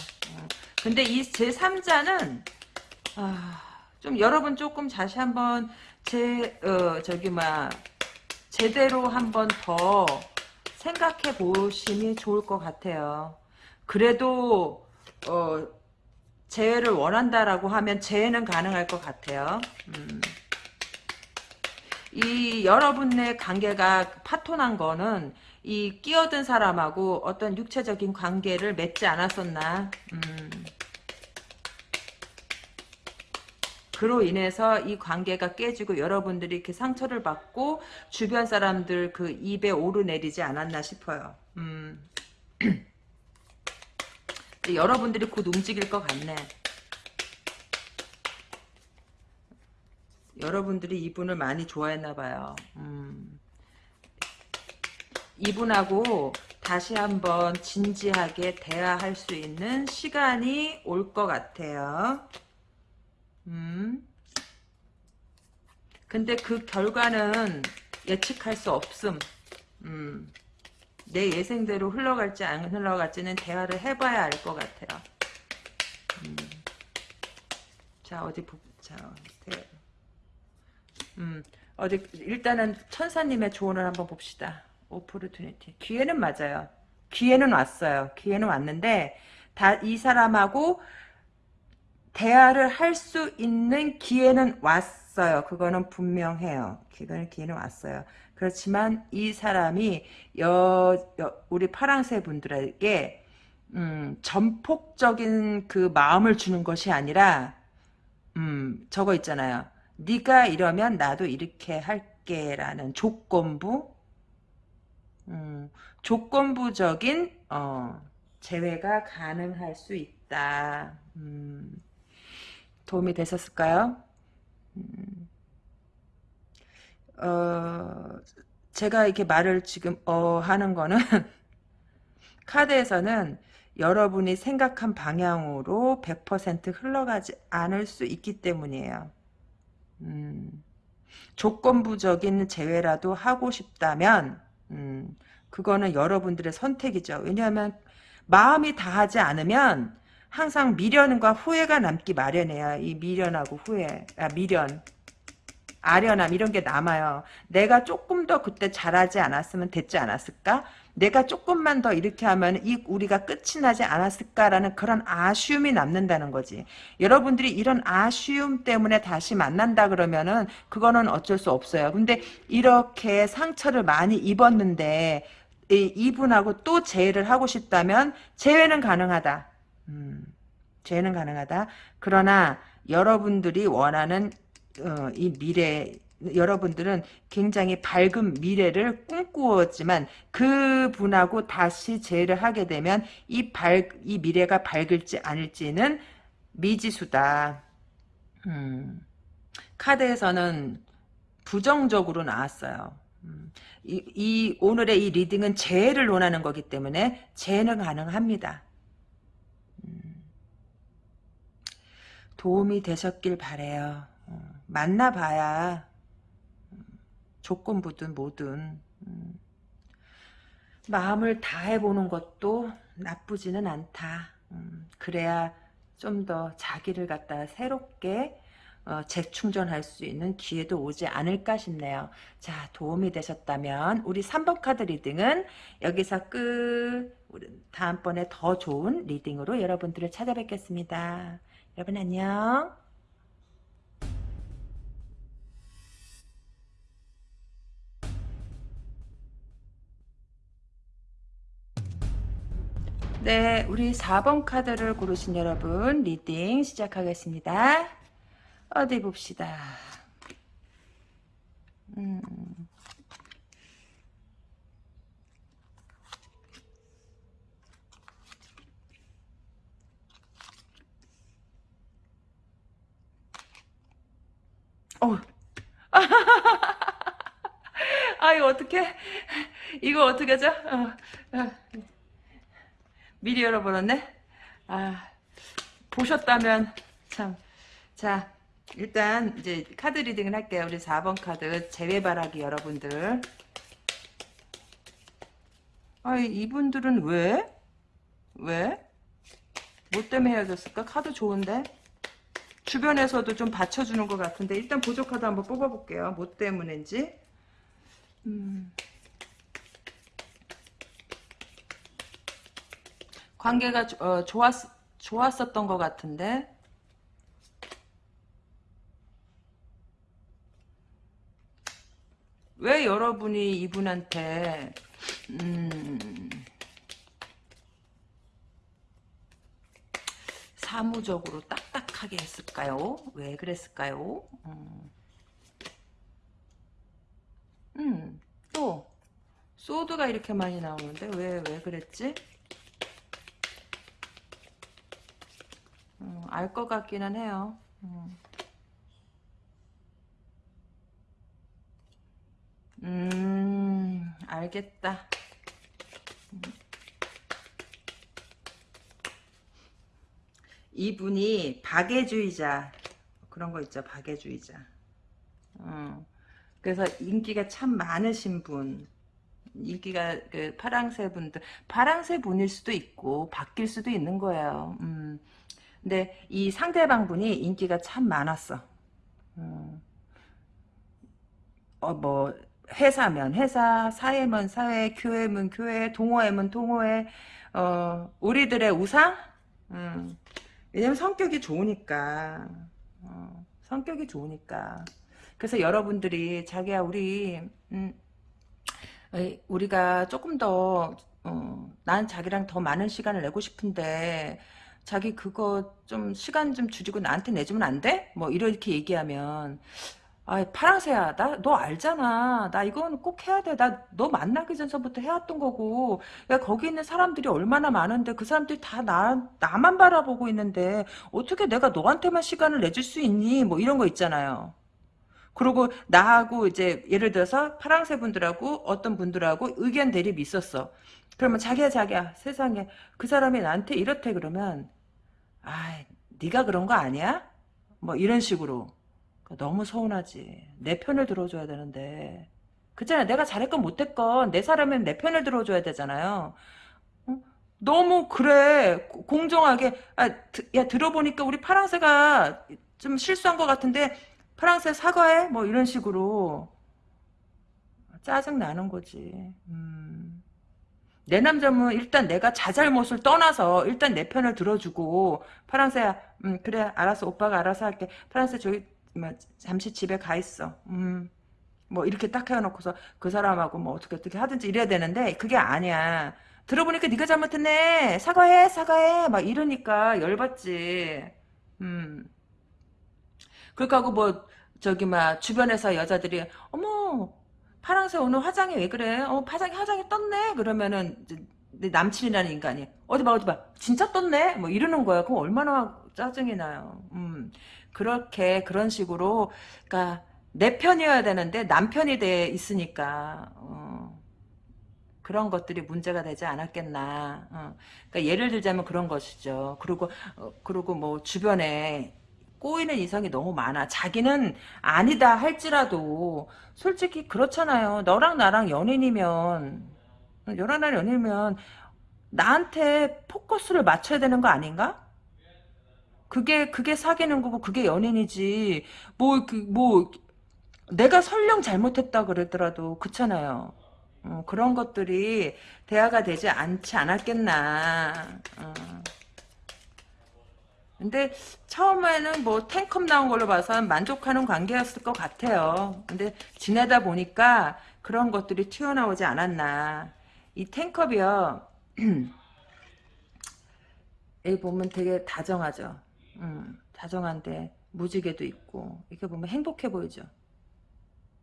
근데 이 제 3자는 아, 좀 여러분 조금 다시 한번 제 어, 저기 막 제대로 한번 더 생각해 보시면 좋을 것 같아요. 그래도 어, 재해를 원한다라고 하면 재해는 가능할 것 같아요. 음. 이 여러분의 관계가 파토난 거는 이 끼어든 사람하고 어떤 육체적인 관계를 맺지 않았었나. 음. 그로 인해서 이 관계가 깨지고 여러분들이 이렇게 상처를 받고 주변 사람들 그 입에 오르내리지 않았나 싶어요. 음. 여러분들이 곧 움직일 것 같네. 여러분들이 이분을 많이 좋아했나 봐요. 음. 이분하고 다시 한번 진지하게 대화할 수 있는 시간이 올 것 같아요. 음. 근데 그 결과는 예측할 수 없음. 음. 내 예생대로 흘러갈지 안 흘러갈지는 대화를 해봐야 알 것 같아요. 음. 자 어디 보, 자 대, 음 어디 일단은 천사님의 조언을 한번 봅시다. 오포르투니티 기회는 맞아요. 기회는 왔어요. 기회는 왔는데 다 이 사람하고 대화를 할 수 있는 기회는 왔어요. 그거는 분명해요. 기회는, 기회는 왔어요. 그렇지만 이 사람이 여, 여 우리 파랑새 분들에게 음, 전폭적인 그 마음을 주는 것이 아니라 음, 저거 있잖아요. 네가 이러면 나도 이렇게 할게라는 조건부 음, 조건부적인 어, 재회가 가능할 수 있다. 음. 도움이 되셨을까요? 음, 어, 제가 이렇게 말을 지금 어 하는 거는 카드에서는 여러분이 생각한 방향으로 100% 흘러가지 않을 수 있기 때문이에요. 음, 조건부적인 제외라도 하고 싶다면 음, 그거는 여러분들의 선택이죠. 왜냐하면 마음이 다하지 않으면 항상 미련과 후회가 남기 마련이에요. 이 미련하고 후회, 아, 미련, 아련함 이런 게 남아요. 내가 조금 더 그때 잘하지 않았으면 됐지 않았을까? 내가 조금만 더 이렇게 하면 이 우리가 끝이 나지 않았을까라는 그런 아쉬움이 남는다는 거지. 여러분들이 이런 아쉬움 때문에 다시 만난다 그러면은 그거는 어쩔 수 없어요. 근데 이렇게 상처를 많이 입었는데 이분하고 또 재회를 하고 싶다면 재회는 가능하다. 음, 재는 가능하다. 그러나 여러분들이 원하는 어, 이 미래 여러분들은 굉장히 밝은 미래를 꿈꾸었지만 그 분하고 다시 재회를 하게 되면 이 밝, 이 미래가 밝을지 아닐지는 미지수다. 음, 카드에서는 부정적으로 나왔어요. 음, 이, 이, 오늘의 이 reading은 재회를 논하는 거기 때문에 재회는 가능합니다. 도움이 되셨길 바래요. 어, 만나봐야 음, 조건부든 뭐든 음, 마음을 다해보는 것도 나쁘지는 않다. 음, 그래야 좀 더 자기를 갖다 새롭게 어, 재충전할 수 있는 기회도 오지 않을까 싶네요. 자 도움이 되셨다면 우리 3번 카드 reading은 여기서 끝 다음번에 더 좋은 reading으로 여러분들을 찾아뵙겠습니다. 여러분 안녕 네, 우리 4번 카드를 고르신 여러분 reading 시작하겠습니다. 어디 봅시다. 음. 어. 아, 이거 어떻게? 이거 어떻게 하죠? 어, 어. 미리 열어버렸네? 아, 보셨다면, 참. 자, 일단, 이제, 카드 리딩을 할게요. 우리 4번 카드, 재회바라기 여러분들. 아, 이분들은 왜? 왜? 뭐 때문에 헤어졌을까? 카드 좋은데? 주변에서도 좀 받쳐주는 것 같은데, 일단 카드 한번 뽑아볼게요. 뭐 때문인지. 음. 관계가 어, 좋았, 좋았었던 것 같은데 왜 여러분이 이분한테 음, 사무적으로 딱딱 하게 했을까요? 왜 그랬을까요? 음, 음, 또 소드가 이렇게 많이 나오는데 왜 왜 그랬지? 음, 알것 같기는 해요. 음. 음, 알겠다. 이분이 박애주의자 그런 거 있죠 박애주의자 어. 그래서 인기가 참 많으신 분 인기가 그 파랑새 분들 파랑새 분일 수도 있고 바뀔 수도 있는 거예요 음. 근데 이 상대방 분이 인기가 참 많았어. 음. 어, 뭐, 회사면 회사, 사회면 사회, 교회면 교회, 동호회면 동호회, 어, 우리들의 우상? 음. 왜냐면 성격이 좋으니까. 어, 성격이 좋으니까. 그래서 여러분들이 자기야 우리 음, 우리가 조금 더 어, 난 자기랑 더 많은 시간을 내고 싶은데 자기 그거 좀 시간 좀 줄이고 나한테 내주면 안 돼? 뭐 이렇게 얘기하면 아 파랑새야 나 너 알잖아. 나 이건 꼭 해야 돼 나 너 만나기 전서부터 해왔던 거고. 야 거기 있는 사람들이 얼마나 많은데 그 사람들이 다 나, 나만 바라보고 있는데 어떻게 내가 너한테만 시간을 내줄 수 있니? 뭐 이런 거 있잖아요. 그리고 나하고 이제 예를 들어서 파랑새 분들하고 어떤 분들하고 의견 대립이 있었어. 그러면 자기야 자기야 세상에 그 사람이 나한테 이렇대 그러면 아 네가 그런 거 아니야? 뭐 이런 식으로 너무 서운하지. 내 편을 들어줘야 되는데. 그잖아 내가 잘했건 못했건 내 사람은 내 편을 들어줘야 되잖아요. 너무 그래. 공정하게. 아, 야 들어보니까 우리 파랑새가 좀 실수한 것 같은데 파랑새 사과해? 뭐 이런 식으로. 짜증 나는 거지. 음. 내 남자면 일단 내가 자잘못을 떠나서 일단 내 편을 들어주고 파랑새야 음, 그래 알았어. 오빠가 알아서 할게. 파랑새 저기 뭐, 잠시 집에 가 있어 음, 뭐 이렇게 딱 해놓고서 그 사람하고 뭐 어떻게 어떻게 하든지 이래야 되는데 그게 아니야 들어보니까 네가 잘못했네 사과해 사과해 막 이러니까 열받지 음. 그렇게 하고 뭐 저기 막 주변에서 여자들이 어머 파랑새 오늘 화장이 왜 그래? 어 화장이 화장이 떴네. 그러면은 내 남친이라는 인간이 어디 봐 어디 봐 진짜 떴네. 뭐 이러는 거야. 그럼 얼마나 짜증이 나요. 음 그렇게 그런 식으로 그러니까 내 편이어야 되는데 남편이 돼 있으니까 어, 그런 것들이 문제가 되지 않았겠나. 어. 그러니까 예를 들자면 그런 것이죠. 그리고 어, 그리고 뭐 주변에 꼬이는 이성이 너무 많아. 자기는 아니다 할지라도 솔직히 그렇잖아요. 너랑 나랑 연인이면 너랑 나랑 연인이면 나한테 포커스를 맞춰야 되는 거 아닌가? 그게 그게 사귀는 거고 그게 연인이지. 뭐그 뭐 내가 설령 잘못했다 그랬더라도 그렇잖아요. 어, 그런 것들이 대화가 되지 않지 않았겠나. 어. 근데 처음에는 뭐 탱컵 나온 걸로 봐서 만족하는 관계였을 것 같아요. 근데 지내다 보니까 그런 것들이 튀어나오지 않았나. 이 탱컵이요. 여기 보면 되게 다정하죠. 음, 다정한데 무지개도 있고 이렇게 보면 행복해 보이죠.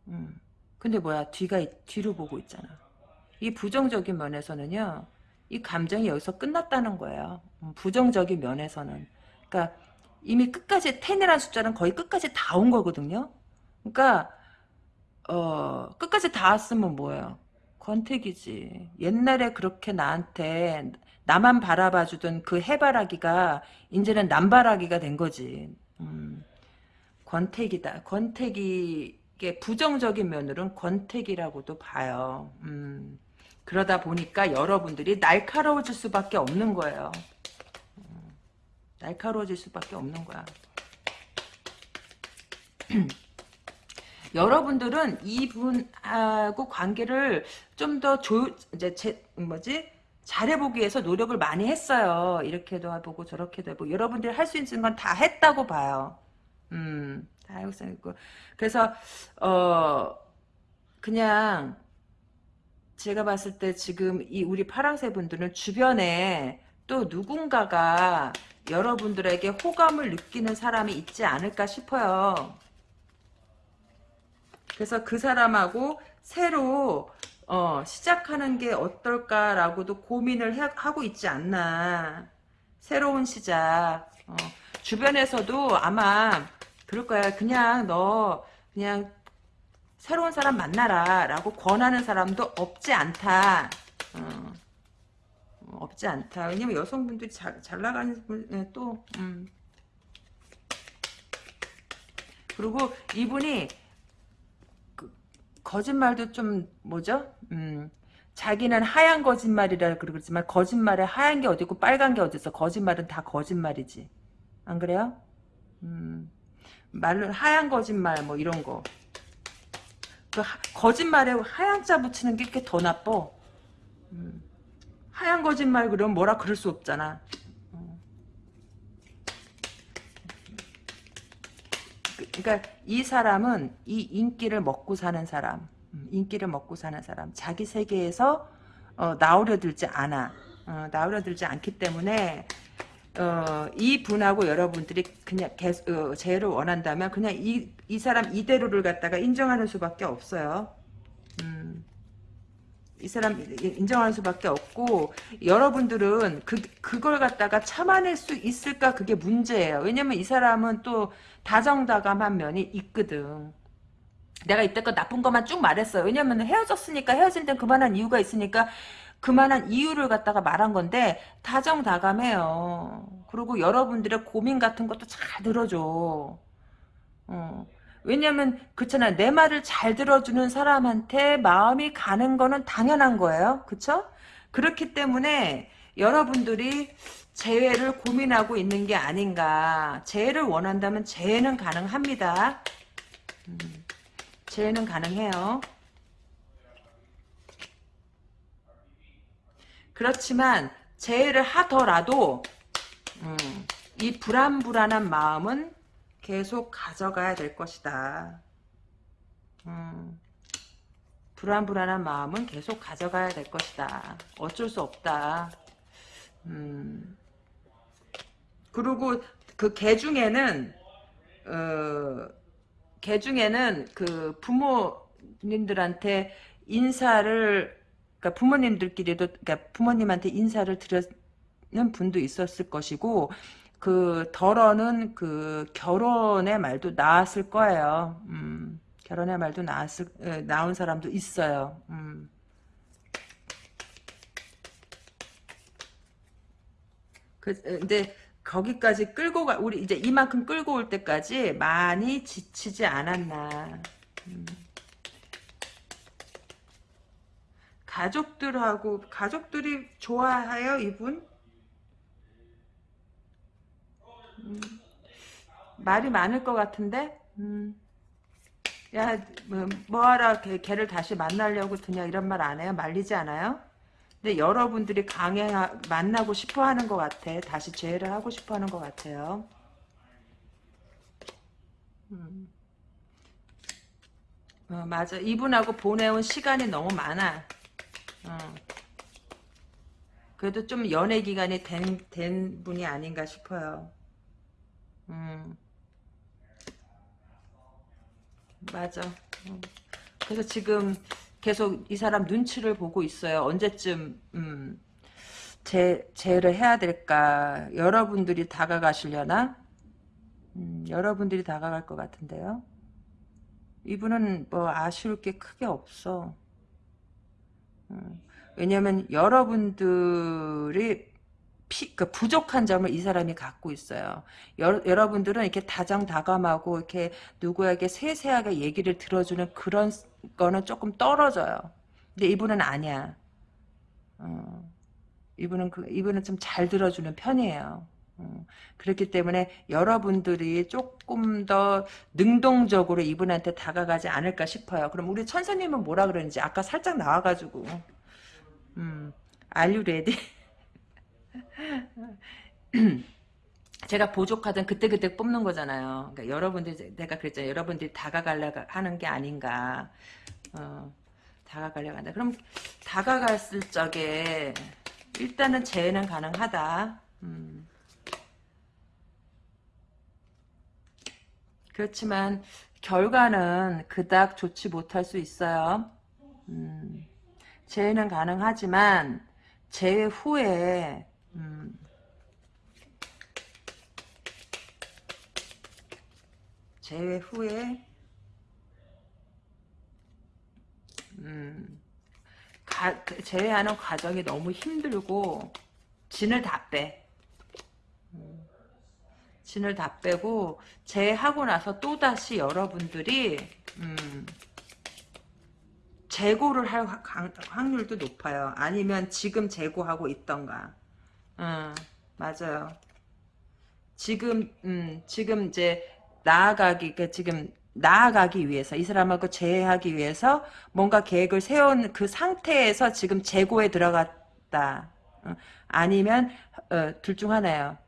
음. 근데 뭐야 뒤가 뒤로 보고 있잖아. 이 부정적인 면에서는요. 이 감정이 여기서 끝났다는 거예요. 음, 부정적인 면에서는. 그러니까 이미 끝까지 10이라는 숫자는 거의 끝까지 다 온 거거든요. 그러니까 어 끝까지 다 왔으면 뭐예요? 권태기지. 옛날에 그렇게 나한테 나만 바라봐주던 그 해바라기가 이제는 남바라기가 된 거지. 음, 권태기다. 권태기 이게 부정적인 면으로는 권태기라고도 봐요. 음, 그러다 보니까 여러분들이 날카로워질 수밖에 없는 거예요. 음, 날카로워질 수밖에 없는 거야. 여러분들은 이분하고 관계를 좀 더 조, 이제 제, 뭐지? 잘해보기 위해서 노력을 많이 했어요. 이렇게도 해보고 저렇게도 해보고. 여러분들이 할 수 있는 건 다 했다고 봐요. 음, 다양성 있고. 그래서, 어, 그냥, 제가 봤을 때 지금 이 우리 파랑새 분들은 주변에 또 누군가가 여러분들에게 호감을 느끼는 사람이 있지 않을까 싶어요. 그래서 그 사람하고 새로 어, 시작하는 게 어떨까라고도 고민을 해, 하고 있지 않나. 새로운 시작. 어, 주변에서도 아마 그럴 거야. 그냥 너 그냥 새로운 사람 만나라 라고 권하는 사람도 없지 않다. 어, 없지 않다. 왜냐면 여성분들이 잘, 잘 나가는 분, 또, 음. 그리고 이분이 그, 거짓말도 좀, 뭐죠? 음, 자기는 하얀 거짓말이라 그러지만 거짓말에 하얀 게 어디고 빨간 게 어딨어. 거짓말은 다 거짓말이지. 안 그래요? 음, 말로 하얀 거짓말 뭐 이런 거. 그 하, 거짓말에 하얀 자 붙이는 게 더 나빠. 음, 하얀 거짓말 그러면 뭐라 그럴 수 없잖아. 그러니까 이 사람은 이 인기를 먹고 사는 사람, 음, 인기를 먹고 사는 사람, 자기 세계에서 어, 나오려 들지 않아. 어, 나오려 들지 않기 때문에 어, 이 분하고 여러분들이 그냥 계속, 어, 재해를 원한다면 그냥 이, 이 사람 이대로를 갖다가 인정하는 수밖에 없어요. 음, 이 사람 인정하는 수밖에 없고 여러분들은 그, 그걸 갖다가 참아낼 수 있을까 그게 문제예요. 왜냐면 이 사람은 또 다정다감한 면이 있거든. 내가 이때껏 나쁜 것만 쭉 말했어요. 왜냐면 헤어졌으니까 헤어진 데는 그만한 이유가 있으니까 그만한 이유를 갖다가 말한 건데 다정다감해요. 그리고 여러분들의 고민 같은 것도 잘 들어줘. 어. 왜냐면 그렇잖아요. 내 말을 잘 들어주는 사람한테 마음이 가는 거는 당연한 거예요. 그쵸? 그렇기 때문에 여러분들이 재회를 고민하고 있는 게 아닌가. 재회를 원한다면 재회는 가능합니다. 음, 재회는 가능해요. 그렇지만 재해를 하더라도 음, 이 불안불안한 마음은 계속 가져가야 될 것이다. 음, 불안불안한 마음은 계속 가져가야 될 것이다. 어쩔 수 없다. 음, 그리고 그 개 중에는 어, 개 중에는 그 부모님들한테 인사를 그러니까 부모님들끼리도 그러니까 부모님한테 인사를 드렸는 분도 있었을 것이고 그 덜어는 그 결혼의 말도 나왔을 거예요. 음, 결혼의 말도 나왔을 에, 나온 사람도 있어요. 음. 그 근데 거기까지 끌고 가 우리 이제 이만큼 끌고 올 때까지 많이 지치지 않았나. 음. 가족들하고 가족들이 좋아해요 이분? 음, 말이 많을 것 같은데 음. 야 뭐, 뭐하라 걔, 걔를 다시 만나려고 드냐 이런 말 안 해요? 말리지 않아요? 근데 여러분들이 강행 만나고 싶어 하는 것 같아 다시 재회를 하고 싶어 하는 것 같아요 음. 어, 맞아 이분하고 보내온 시간이 너무 많아 어. 그래도 좀 연애 기간이 된, 된 분이 아닌가 싶어요. 음. 맞아. 음. 그래서 지금 계속 이 사람 눈치를 보고 있어요. 언제쯤, 음, 제, 제를 해야 될까. 여러분들이 다가가시려나? 음, 여러분들이 다가갈 것 같은데요. 이분은 뭐 아쉬울 게 크게 없어. 음. 왜냐하면 여러분들이 피, 그 부족한 점을 이 사람이 갖고 있어요. 여, 여러분들은 이렇게 다정다감하고 이렇게 누구에게 세세하게 얘기를 들어주는 그런 거는 조금 떨어져요. 근데 이분은 아니야. 어, 이분은 그 이분은 좀 잘 들어주는 편이에요. 어, 그렇기 때문에 여러분들이 조금 더 능동적으로 이분한테 다가가지 않을까 싶어요. 그럼 우리 천사님은 뭐라 그러는지 아까 살짝 나와가지고 음, you ready? 제가 보조카든 그때그때 뽑는 거잖아요. 그러니까 여러분들 내가 그랬잖아요. 여러분들이 다가가려 하는 게 아닌가. 어, 다가가려고 한다. 그럼 다가갔을 적에 일단은 재해는 가능하다. 음. 그렇지만 결과는 그닥 좋지 못할 수 있어요. 음. 재해는 가능하지만 재해 후에 음, 재해 후에 음, 가, 재해하는 과정이 너무 힘들고 진을 다 빼. 음, 진을 다 빼고 재하고 나서 또다시 여러분들이 음, 재고를 할 확률도 높아요. 아니면 지금 재고하고 있던가. 음, 맞아요. 지금 음, 지금 이제 나아가기 그 지금 나아가기 위해서 이 사람하고 재회하기 위해서 뭔가 계획을 세운 그 상태에서 지금 재고에 들어갔다. 어, 아니면 어, 둘중 하나예요.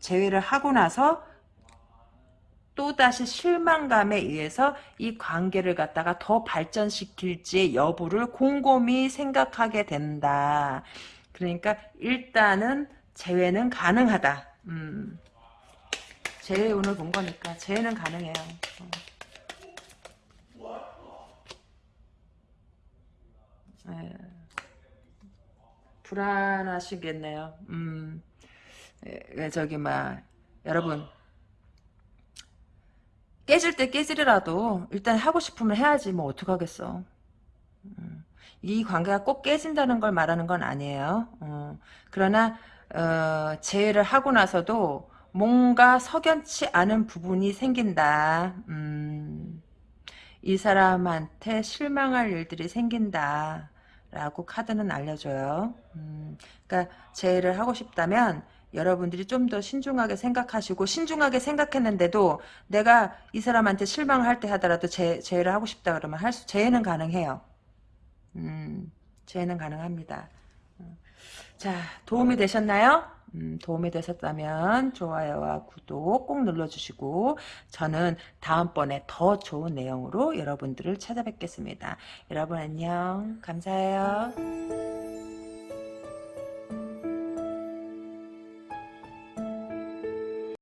재회를 하고 나서 또다시 실망감에 의해서 이 관계를 갖다가 더 발전시킬지 여부를 곰곰이 생각하게 된다. 그러니까 일단은 재회는 가능하다. 음. 재회 오늘 본 거니까 재회는 가능해요. 네. 불안하시겠네요. 음. 예, 저기 막 여러분 깨질 때 깨지더라도 일단 하고 싶으면 해야지 뭐 어떡하겠어. 음, 이 관계가 꼭 깨진다는 걸 말하는 건 아니에요. 어, 그러나 어, 재회를 하고 나서도 뭔가 석연치 않은 부분이 생긴다. 음, 이 사람한테 실망할 일들이 생긴다. 라고 카드는 알려줘요. 음, 그러니까 재회를 하고 싶다면 여러분들이 좀 더 신중하게 생각하시고 신중하게 생각했는데도 내가 이 사람한테 실망을 할때 하더라도 재, 재해를 하고 싶다 그러면 할 수, 재해는 가능해요. 음, 재해는 가능합니다. 음. 자, 도움이 되셨나요? 음, 도움이 되셨다면 좋아요와 구독 꼭 눌러주시고 저는 다음번에 더 좋은 내용으로 여러분들을 찾아뵙겠습니다. 여러분 안녕 감사해요.